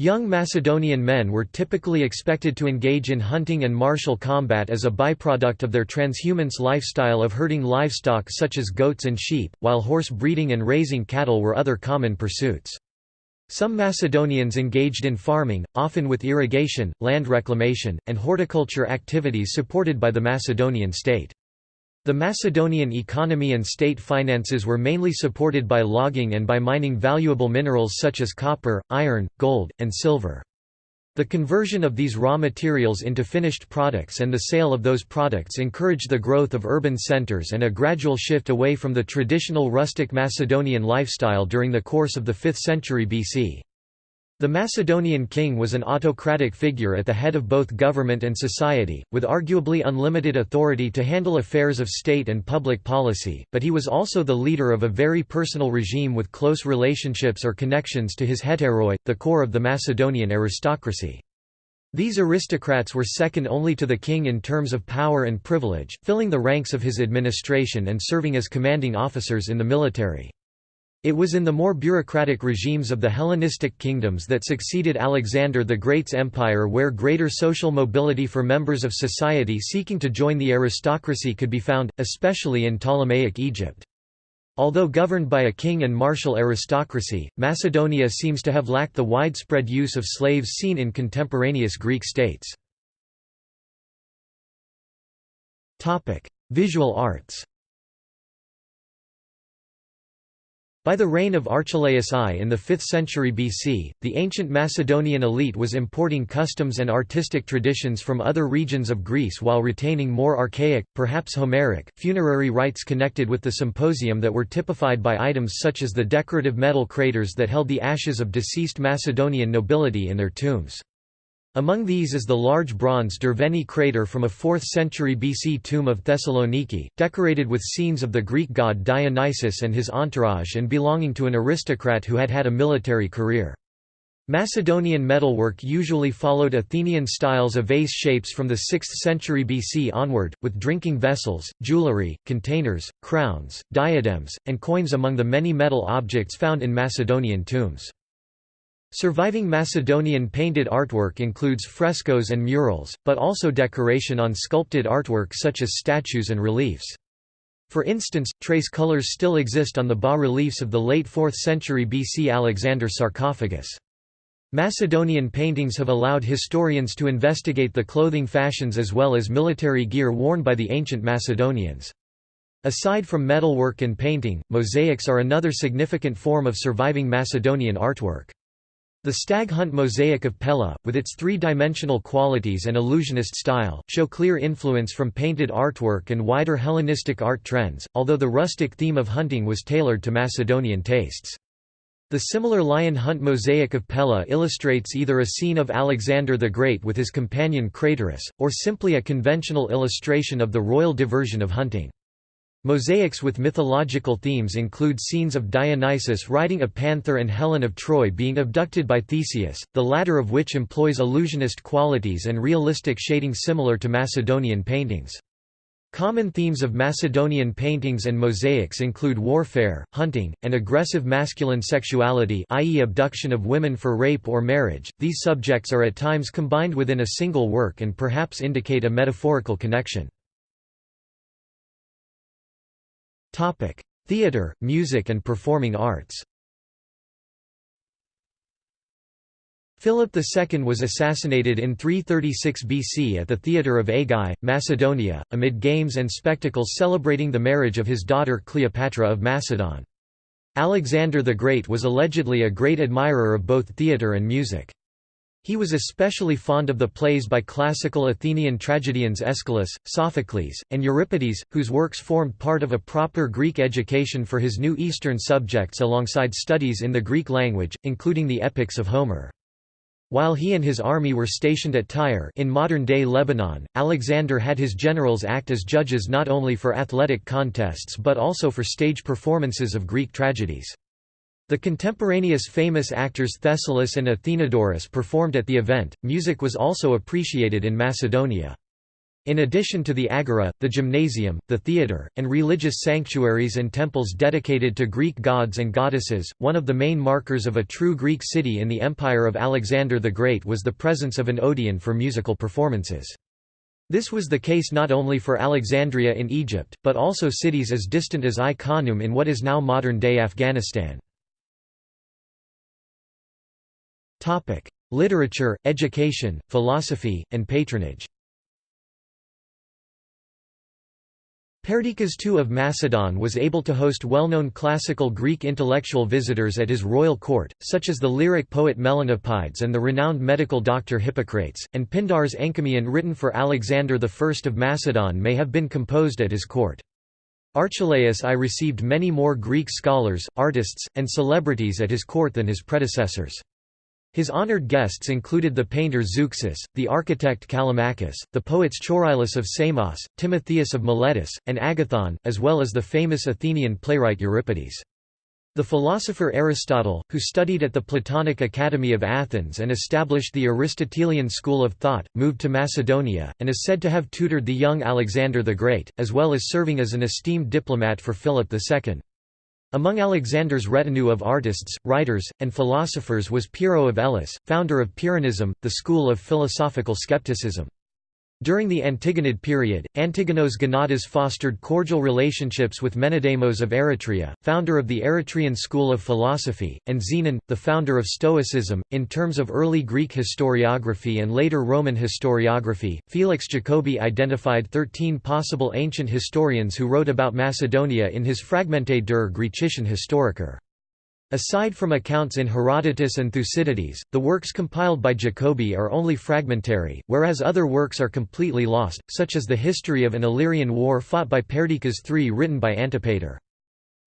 Young Macedonian men were typically expected to engage in hunting and martial combat as a byproduct of their transhumance lifestyle of herding livestock such as goats and sheep, while horse breeding and raising cattle were other common pursuits. Some Macedonians engaged in farming, often with irrigation, land reclamation, and horticulture activities supported by the Macedonian state. The Macedonian economy and state finances were mainly supported by logging and by mining valuable minerals such as copper, iron, gold, and silver. The conversion of these raw materials into finished products and the sale of those products encouraged the growth of urban centers and a gradual shift away from the traditional rustic Macedonian lifestyle during the course of the 5th century BC. The Macedonian king was an autocratic figure at the head of both government and society, with arguably unlimited authority to handle affairs of state and public policy, but he was also the leader of a very personal regime with close relationships or connections to his hetairoi, the core of the Macedonian aristocracy. These aristocrats were second only to the king in terms of power and privilege, filling the ranks of his administration and serving as commanding officers in the military. It was in the more bureaucratic regimes of the Hellenistic kingdoms that succeeded Alexander the Great's empire where greater social mobility for members of society seeking to join the aristocracy could be found, especially in Ptolemaic Egypt. Although governed by a king and martial aristocracy, Macedonia seems to have lacked the widespread use of slaves seen in contemporaneous Greek states. Visual arts By the reign of Archelaus I in the 5th century BC, the ancient Macedonian elite was importing customs and artistic traditions from other regions of Greece while retaining more archaic, perhaps Homeric, funerary rites connected with the symposium that were typified by items such as the decorative metal craters that held the ashes of deceased Macedonian nobility in their tombs. Among these is the large bronze Derveni crater from a 4th century BC tomb of Thessaloniki, decorated with scenes of the Greek god Dionysus and his entourage and belonging to an aristocrat who had had a military career. Macedonian metalwork usually followed Athenian styles of vase shapes from the 6th century BC onward, with drinking vessels, jewelry, containers, crowns, diadems, and coins among the many metal objects found in Macedonian tombs. Surviving Macedonian painted artwork includes frescoes and murals, but also decoration on sculpted artwork such as statues and reliefs. For instance, trace colors still exist on the bas-reliefs of the late 4th century BC Alexander sarcophagus. Macedonian paintings have allowed historians to investigate the clothing fashions as well as military gear worn by the ancient Macedonians. Aside from metalwork and painting, mosaics are another significant form of surviving Macedonian artwork. The stag hunt mosaic of Pella, with its three-dimensional qualities and illusionist style, show clear influence from painted artwork and wider Hellenistic art trends, although the rustic theme of hunting was tailored to Macedonian tastes. The similar lion hunt mosaic of Pella illustrates either a scene of Alexander the Great with his companion Craterus, or simply a conventional illustration of the royal diversion of hunting. Mosaics with mythological themes include scenes of Dionysus riding a panther and Helen of Troy being abducted by Theseus, the latter of which employs illusionist qualities and realistic shading similar to Macedonian paintings. Common themes of Macedonian paintings and mosaics include warfare, hunting, and aggressive masculine sexuality i.e. abduction of women for rape or marriage. These subjects are at times combined within a single work and perhaps indicate a metaphorical connection. Theatre, music and performing arts Philip II was assassinated in 336 BC at the theatre of Aigai, Macedonia, amid games and spectacles celebrating the marriage of his daughter Cleopatra of Macedon. Alexander the Great was allegedly a great admirer of both theatre and music. He was especially fond of the plays by classical Athenian tragedians Aeschylus, Sophocles, and Euripides, whose works formed part of a proper Greek education for his new Eastern subjects alongside studies in the Greek language, including the epics of Homer. While he and his army were stationed at Tyre in modern-day Lebanon, Alexander had his generals act as judges not only for athletic contests but also for stage performances of Greek tragedies. The contemporaneous famous actors Thessalus and Athenodorus performed at the event. Music was also appreciated in Macedonia. In addition to the agora, the gymnasium, the theatre, and religious sanctuaries and temples dedicated to Greek gods and goddesses, one of the main markers of a true Greek city in the empire of Alexander the Great was the presence of an Odeon for musical performances. This was the case not only for Alexandria in Egypt, but also cities as distant as Ai in what is now modern-day Afghanistan. Topic: Literature, education, philosophy, and patronage. Perdiccas II of Macedon was able to host well-known classical Greek intellectual visitors at his royal court, such as the lyric poet Melanippides and the renowned medical doctor Hippocrates, and Pindar's enchiridion written for Alexander I of Macedon may have been composed at his court. Archelaus I received many more Greek scholars, artists, and celebrities at his court than his predecessors. His honored guests included the painter Zeuxis, the architect Callimachus, the poets Choerilus of Samos, Timotheus of Miletus, and Agathon, as well as the famous Athenian playwright Euripides. The philosopher Aristotle, who studied at the Platonic Academy of Athens and established the Aristotelian school of thought, moved to Macedonia, and is said to have tutored the young Alexander the Great, as well as serving as an esteemed diplomat for Philip II. Among Alexander's retinue of artists, writers, and philosophers was Pyrrho of Elis, founder of Pyrrhonism, the school of philosophical skepticism. During the Antigonid period, Antigonos Gonatas fostered cordial relationships with Menedemos of Eretria, founder of the Eretrian school of philosophy, and Zenon, the founder of Stoicism. In terms of early Greek historiography and later Roman historiography, Felix Jacoby identified 13 possible ancient historians who wrote about Macedonia in his Fragmente der Griechischen Historiker. Aside from accounts in Herodotus and Thucydides, the works compiled by Jacoby are only fragmentary, whereas other works are completely lost, such as the history of an Illyrian war fought by Perdiccas III written by Antipater.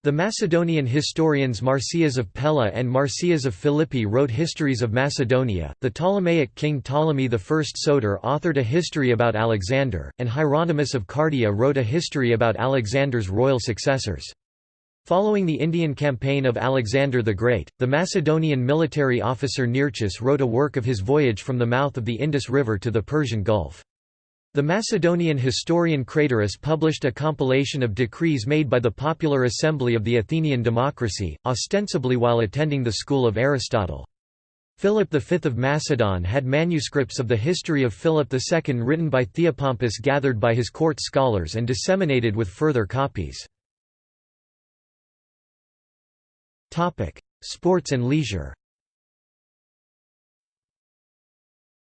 The Macedonian historians Marsyas of Pella and Marsyas of Philippi wrote histories of Macedonia. The Ptolemaic king Ptolemy I Soter authored a history about Alexander, and Hieronymus of Cardia wrote a history about Alexander's royal successors. Following the Indian campaign of Alexander the Great, the Macedonian military officer Nearchus wrote a work of his voyage from the mouth of the Indus River to the Persian Gulf. The Macedonian historian Craterus published a compilation of decrees made by the Popular Assembly of the Athenian democracy, ostensibly while attending the school of Aristotle. Philip V of Macedon had manuscripts of the history of Philip II written by Theopompus gathered by his court scholars and disseminated with further copies. Sports and leisure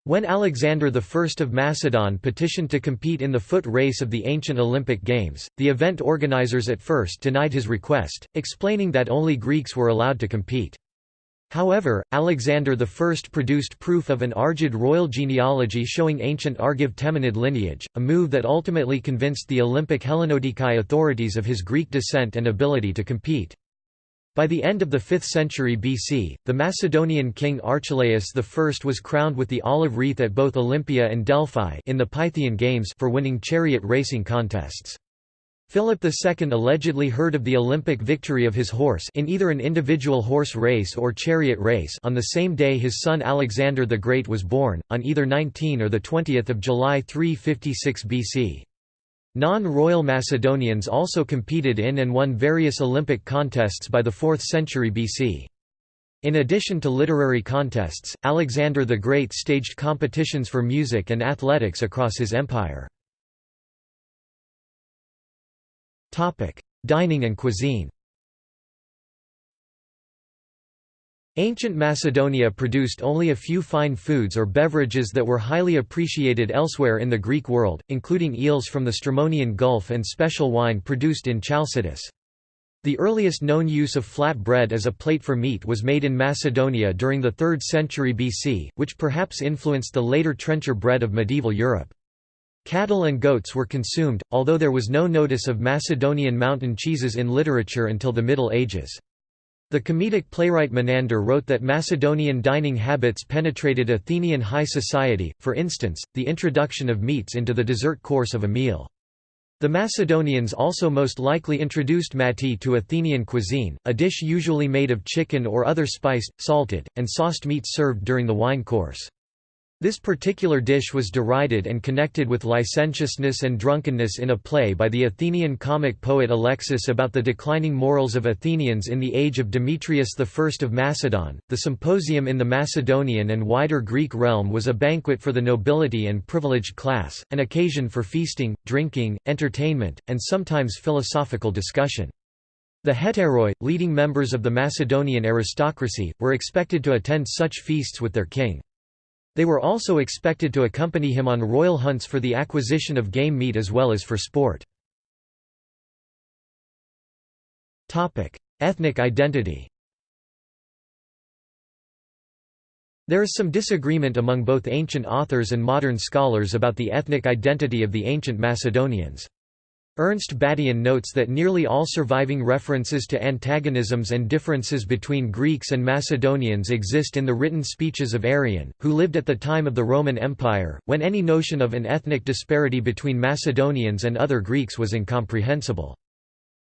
When Alexander I of Macedon petitioned to compete in the foot race of the ancient Olympic Games, the event organizers at first denied his request, explaining that only Greeks were allowed to compete. However, Alexander I produced proof of an Argead royal genealogy showing ancient Argive Temenid lineage, a move that ultimately convinced the Olympic Hellenodikai authorities of his Greek descent and ability to compete. By the end of the 5th century BC, the Macedonian king Archelaus I was crowned with the olive wreath at both Olympia and Delphi in the Pythian Games for winning chariot racing contests. Philip II allegedly heard of the Olympic victory of his horse in either an individual horse race or chariot race on the same day his son Alexander the Great was born, on either 19 or 20 July 356 BC. Non-royal Macedonians also competed in and won various Olympic contests by the 4th century BC. In addition to literary contests, Alexander the Great staged competitions for music and athletics across his empire. Dining and cuisine Ancient Macedonia produced only a few fine foods or beverages that were highly appreciated elsewhere in the Greek world, including eels from the Strymonian Gulf and special wine produced in Chalcidice. The earliest known use of flat bread as a plate for meat was made in Macedonia during the 3rd century BC, which perhaps influenced the later trencher bread of medieval Europe. Cattle and goats were consumed, although there was no notice of Macedonian mountain cheeses in literature until the Middle Ages. The comedic playwright Menander wrote that Macedonian dining habits penetrated Athenian high society, for instance, the introduction of meats into the dessert course of a meal. The Macedonians also most likely introduced mattye to Athenian cuisine, a dish usually made of chicken or other spiced, salted, and sauced meat served during the wine course. This particular dish was derided and connected with licentiousness and drunkenness in a play by the Athenian comic poet Alexis about the declining morals of Athenians in the age of Demetrius I of Macedon. The symposium in the Macedonian and wider Greek realm was a banquet for the nobility and privileged class, an occasion for feasting, drinking, entertainment, and sometimes philosophical discussion. The hetairoi, leading members of the Macedonian aristocracy, were expected to attend such feasts with their king. They were also expected to accompany him on royal hunts for the acquisition of game meat as well as for sport. Ethnic identity There is some disagreement among both ancient authors and modern scholars about the ethnic identity of the ancient Macedonians. Ernst Badian notes that nearly all surviving references to antagonisms and differences between Greeks and Macedonians exist in the written speeches of Arrian, who lived at the time of the Roman Empire, when any notion of an ethnic disparity between Macedonians and other Greeks was incomprehensible.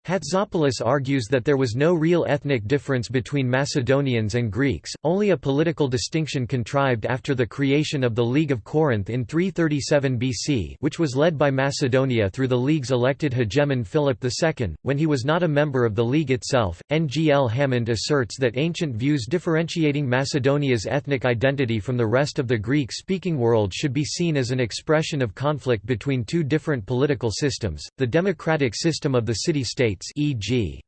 Hatzopoulos argues that there was no real ethnic difference between Macedonians and Greeks, only a political distinction contrived after the creation of the League of Corinth in 337 BC which was led by Macedonia through the League's elected hegemon Philip II, when he was not a member of the League itself. N. G. L. Hammond asserts that ancient views differentiating Macedonia's ethnic identity from the rest of the Greek-speaking world should be seen as an expression of conflict between two different political systems, the democratic system of the city-state states e.g.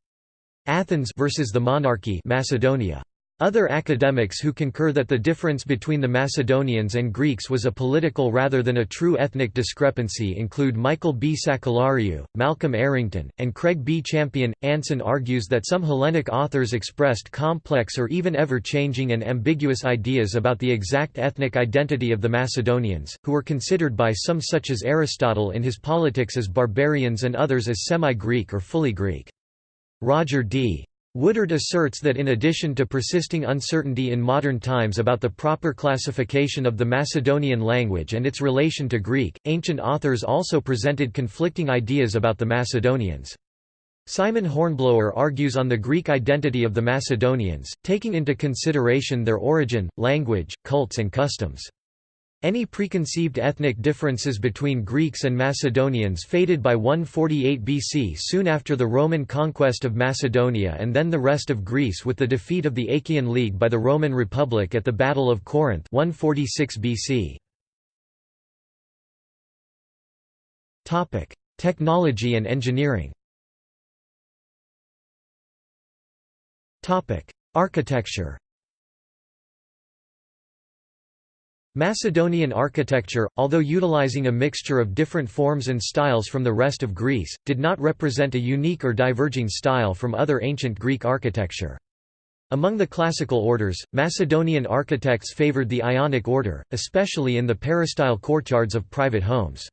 Athens versus the monarchy Macedonia. Other academics who concur that the difference between the Macedonians and Greeks was a political rather than a true ethnic discrepancy include Michael B. Sakellariou, Malcolm Errington, and Craig B. Champion. Anson argues that some Hellenic authors expressed complex or even ever-changing and ambiguous ideas about the exact ethnic identity of the Macedonians, who were considered by some such as Aristotle in his Politics as barbarians and others as semi-Greek or fully Greek. Roger D. Woodard asserts that in addition to persisting uncertainty in modern times about the proper classification of the Macedonian language and its relation to Greek, ancient authors also presented conflicting ideas about the Macedonians. Simon Hornblower argues on the Greek identity of the Macedonians, taking into consideration their origin, language, cults and customs. Any preconceived ethnic differences between Greeks and Macedonians faded by 148 BC soon after the Roman conquest of Macedonia and then the rest of Greece with the defeat of the Achaean League by the Roman Republic at the Battle of Corinth 146 BC. Technology and engineering Architecture Macedonian architecture, although utilizing a mixture of different forms and styles from the rest of Greece, did not represent a unique or diverging style from other ancient Greek architecture. Among the classical orders, Macedonian architects favored the Ionic order, especially in the peristyle courtyards of private homes.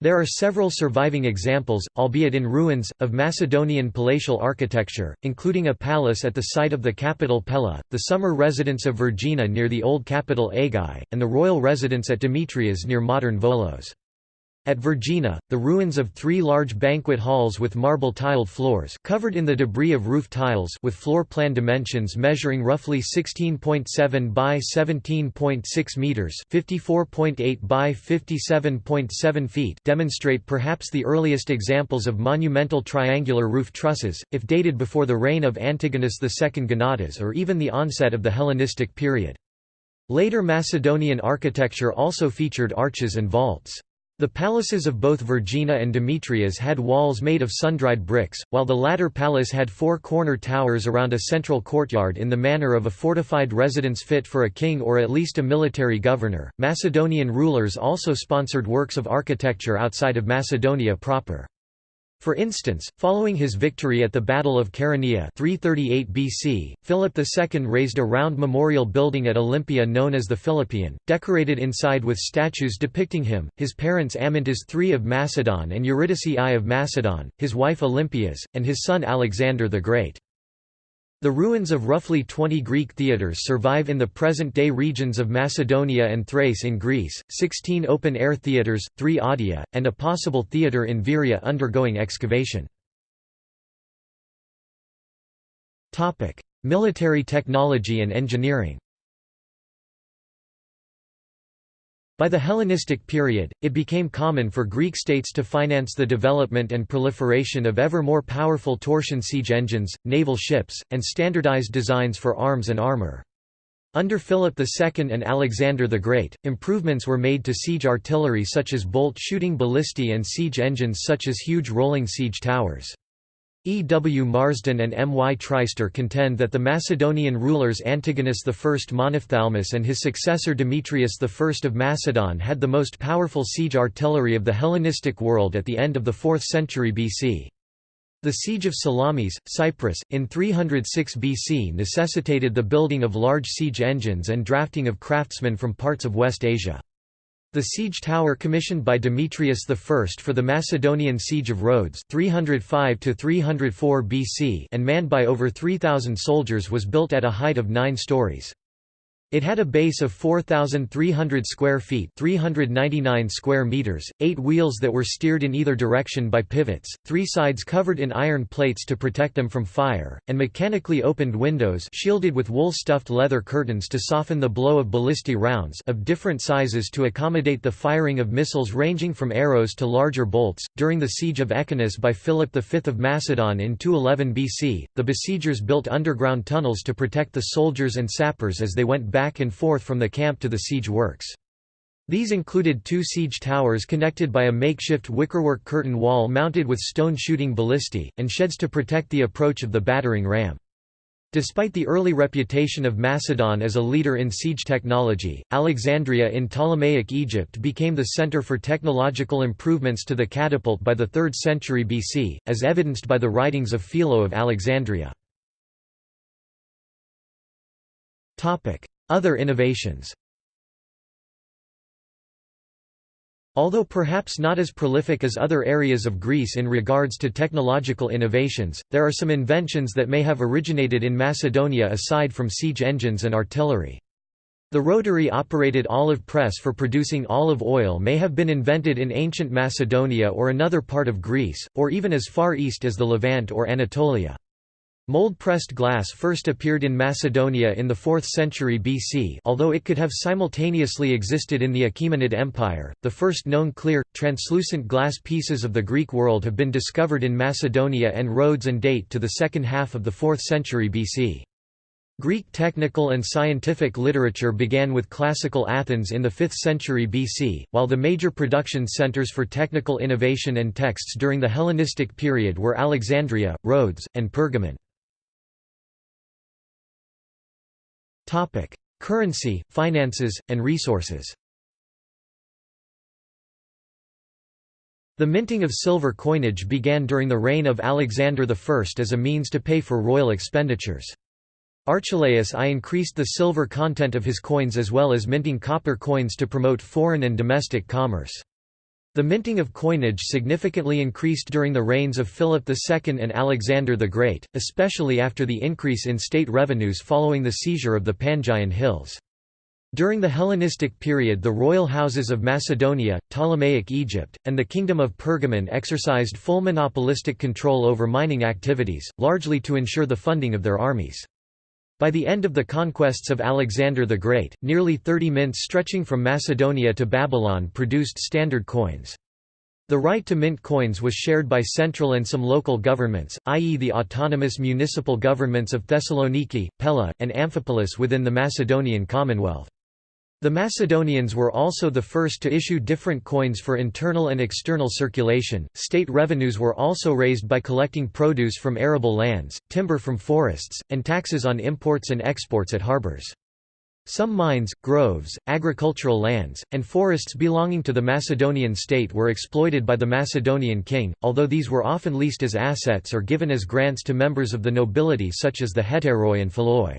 There are several surviving examples, albeit in ruins, of Macedonian palatial architecture, including a palace at the site of the capital Pella, the summer residence of Vergina near the old capital Aigai, and the royal residence at Demetrias near modern Volos. At Vergina, the ruins of three large banquet halls with marble tiled floors covered in the debris of roof tiles with floor plan dimensions measuring roughly 16.7 by 17.6 meters, 54.8 by 57.7 feet, demonstrate perhaps the earliest examples of monumental triangular roof trusses, if dated before the reign of Antigonus II Gonatas or even the onset of the Hellenistic period. Later Macedonian architecture also featured arches and vaults. The palaces of both Vergina and Demetrias had walls made of sun-dried bricks, while the latter palace had four corner towers around a central courtyard in the manner of a fortified residence fit for a king or at least a military governor. Macedonian rulers also sponsored works of architecture outside of Macedonia proper. For instance, following his victory at the Battle of Chaeronea 338 BC, Philip II raised a round memorial building at Olympia known as the Philippion, decorated inside with statues depicting him, his parents Amyntas III of Macedon and Eurydice I of Macedon, his wife Olympias, and his son Alexander the Great. The ruins of roughly 20 Greek theatres survive in the present-day regions of Macedonia and Thrace in Greece, 16 open-air theatres, 3 odia, and a possible theatre in Veria undergoing excavation. Military technology and engineering By the Hellenistic period, it became common for Greek states to finance the development and proliferation of ever more powerful torsion siege engines, naval ships, and standardized designs for arms and armor. Under Philip II and Alexander the Great, improvements were made to siege artillery such as bolt-shooting ballistae and siege engines such as huge rolling siege towers. E. W. Marsden and M. Y. Treister contend that the Macedonian rulers Antigonus I Monophthalmus and his successor Demetrius I of Macedon had the most powerful siege artillery of the Hellenistic world at the end of the 4th century BC. The siege of Salamis, Cyprus, in 306 BC necessitated the building of large siege engines and drafting of craftsmen from parts of West Asia. The siege tower commissioned by Demetrius I for the Macedonian siege of Rhodes 305 BC and manned by over 3,000 soldiers was built at a height of nine stories. It had a base of 4,300 square feet 399 square meters, eight wheels that were steered in either direction by pivots, three sides covered in iron plates to protect them from fire, and mechanically opened windows shielded with wool-stuffed leather curtains to soften the blow of ballistic rounds of different sizes to accommodate the firing of missiles ranging from arrows to larger bolts. During the siege of Echinus by Philip V of Macedon in 211 BC, the besiegers built underground tunnels to protect the soldiers and sappers as they went back and forth from the camp to the siege works. These included two siege towers connected by a makeshift wickerwork curtain wall mounted with stone shooting ballistae, and sheds to protect the approach of the battering ram. Despite the early reputation of Macedon as a leader in siege technology, Alexandria in Ptolemaic Egypt became the center for technological improvements to the catapult by the 3rd century BC, as evidenced by the writings of Philo of Alexandria. Other innovations Although perhaps not as prolific as other areas of Greece in regards to technological innovations, there are some inventions that may have originated in Macedonia aside from siege engines and artillery. The rotary-operated olive press for producing olive oil may have been invented in ancient Macedonia or another part of Greece, or even as far east as the Levant or Anatolia. Mold-pressed glass first appeared in Macedonia in the 4th century BC although it could have simultaneously existed in the Achaemenid Empire. The first known clear, translucent glass pieces of the Greek world have been discovered in Macedonia and Rhodes and date to the second half of the 4th century BC. Greek technical and scientific literature began with classical Athens in the 5th century BC, while the major production centers for technical innovation and texts during the Hellenistic period were Alexandria, Rhodes, and Pergamon. Topic: Currency, finances, and resources. The minting of silver coinage began during the reign of Alexander I as a means to pay for royal expenditures. Archelaus I increased the silver content of his coins as well as minting copper coins to promote foreign and domestic commerce. The minting of coinage significantly increased during the reigns of Philip II and Alexander the Great, especially after the increase in state revenues following the seizure of the Pangaean Hills. During the Hellenistic period the royal houses of Macedonia, Ptolemaic Egypt, and the Kingdom of Pergamon exercised full monopolistic control over mining activities, largely to ensure the funding of their armies. By the end of the conquests of Alexander the Great, nearly 30 mints stretching from Macedonia to Babylon produced standard coins. The right to mint coins was shared by central and some local governments, i.e. the autonomous municipal governments of Thessaloniki, Pella, and Amphipolis within the Macedonian Commonwealth. The Macedonians were also the first to issue different coins for internal and external circulation. State revenues were also raised by collecting produce from arable lands, timber from forests, and taxes on imports and exports at harbors. Some mines, groves, agricultural lands, and forests belonging to the Macedonian state were exploited by the Macedonian king, although these were often leased as assets or given as grants to members of the nobility such as the hetairoi and philoi.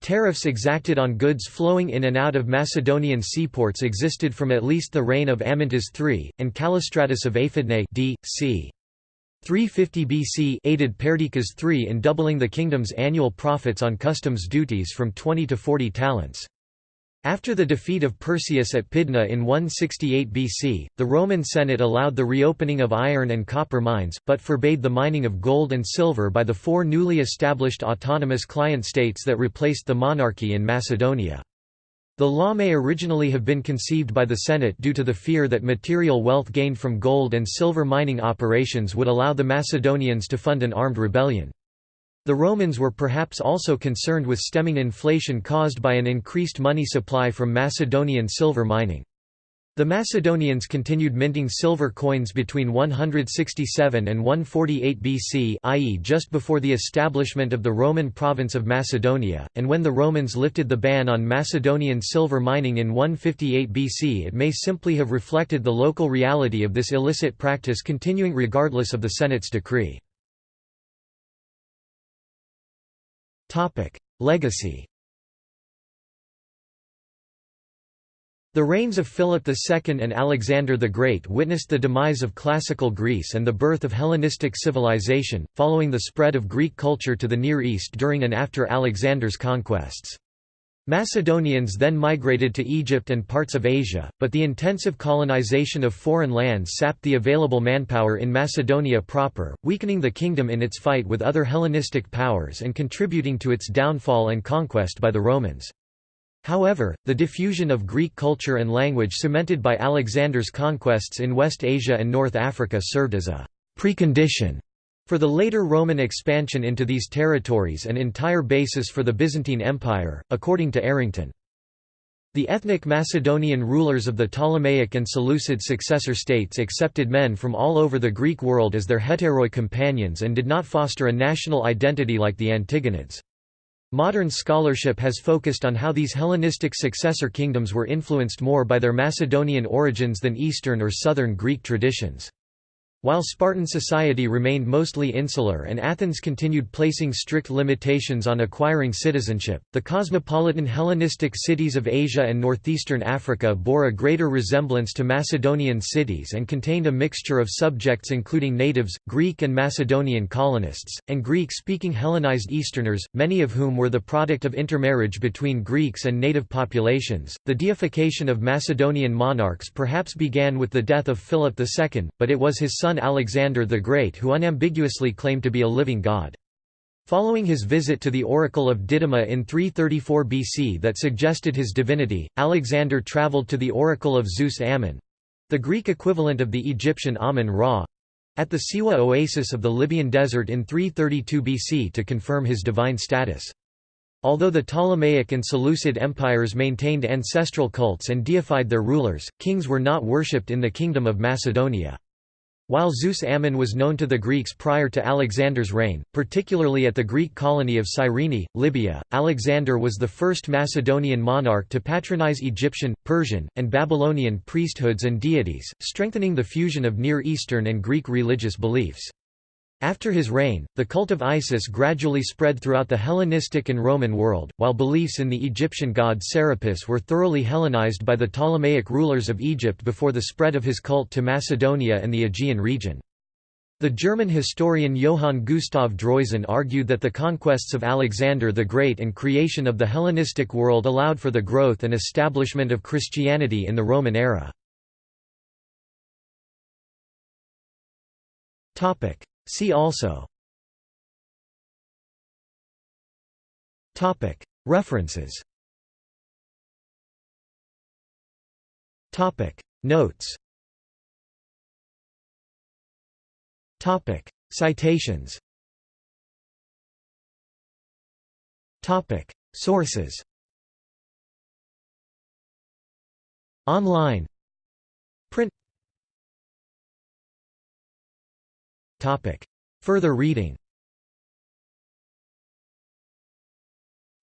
Tariffs exacted on goods flowing in and out of Macedonian seaports existed from at least the reign of Amyntas III, and Callistratus of Aphidnae d. c. 350 BC aided Perdiccas III in doubling the kingdom's annual profits on customs duties from 20 to 40 talents. After the defeat of Perseus at Pydna in 168 BC, the Roman Senate allowed the reopening of iron and copper mines, but forbade the mining of gold and silver by the four newly established autonomous client states that replaced the monarchy in Macedonia. The law may originally have been conceived by the Senate due to the fear that material wealth gained from gold and silver mining operations would allow the Macedonians to fund an armed rebellion. The Romans were perhaps also concerned with stemming inflation caused by an increased money supply from Macedonian silver mining. The Macedonians continued minting silver coins between 167 and 148 BC i.e. just before the establishment of the Roman province of Macedonia, and when the Romans lifted the ban on Macedonian silver mining in 158 BC it may simply have reflected the local reality of this illicit practice continuing regardless of the Senate's decree. Legacy The reigns of Philip II and Alexander the Great witnessed the demise of classical Greece and the birth of Hellenistic civilization, following the spread of Greek culture to the Near East during and after Alexander's conquests. Macedonians then migrated to Egypt and parts of Asia, but the intensive colonization of foreign lands sapped the available manpower in Macedonia proper, weakening the kingdom in its fight with other Hellenistic powers and contributing to its downfall and conquest by the Romans. However, the diffusion of Greek culture and language cemented by Alexander's conquests in West Asia and North Africa served as a precondition for the later Roman expansion into these territories an entire basis for the Byzantine Empire, according to Errington. The ethnic Macedonian rulers of the Ptolemaic and Seleucid successor states accepted men from all over the Greek world as their hetairoi companions and did not foster a national identity like the Antigonids. Modern scholarship has focused on how these Hellenistic successor kingdoms were influenced more by their Macedonian origins than Eastern or Southern Greek traditions. While Spartan society remained mostly insular and Athens continued placing strict limitations on acquiring citizenship, the cosmopolitan Hellenistic cities of Asia and northeastern Africa bore a greater resemblance to Macedonian cities and contained a mixture of subjects including natives, Greek and Macedonian colonists, and Greek-speaking Hellenized Easterners, many of whom were the product of intermarriage between Greeks and native populations. The deification of Macedonian monarchs perhaps began with the death of Philip II, but it was his son son Alexander the Great who unambiguously claimed to be a living god. Following his visit to the Oracle of Didyma in 334 BC that suggested his divinity, Alexander traveled to the Oracle of Zeus Ammon—the Greek equivalent of the Egyptian Amun-Ra—at the Siwa oasis of the Libyan desert in 332 BC to confirm his divine status. Although the Ptolemaic and Seleucid empires maintained ancestral cults and deified their rulers, kings were not worshipped in the Kingdom of Macedonia. While Zeus Ammon was known to the Greeks prior to Alexander's reign, particularly at the Greek colony of Cyrene, Libya, Alexander was the first Macedonian monarch to patronize Egyptian, Persian, and Babylonian priesthoods and deities, strengthening the fusion of Near Eastern and Greek religious beliefs. After his reign, the cult of Isis gradually spread throughout the Hellenistic and Roman world, while beliefs in the Egyptian god Serapis were thoroughly Hellenized by the Ptolemaic rulers of Egypt before the spread of his cult to Macedonia and the Aegean region. The German historian Johann Gustav Droysen argued that the conquests of Alexander the Great and creation of the Hellenistic world allowed for the growth and establishment of Christianity in the Roman era. See also. References. Notes. Citations. Sources. Online Topic. Further reading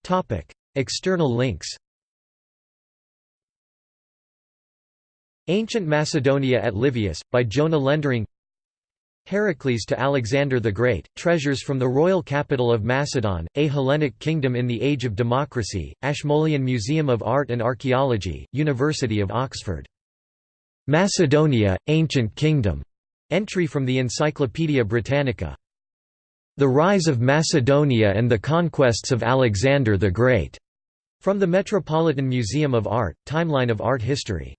Topic. External links Ancient Macedonia at Livius, by Jona Lendering Heracles to Alexander the Great, Treasures from the Royal Capital of Macedon, A Hellenic Kingdom in the Age of Democracy, Ashmolean Museum of Art and Archaeology, University of Oxford. Macedonia, Ancient Kingdom. Entry from the Encyclopaedia Britannica. The Rise of Macedonia and the Conquests of Alexander the Great. From the Metropolitan Museum of Art, Timeline of Art History.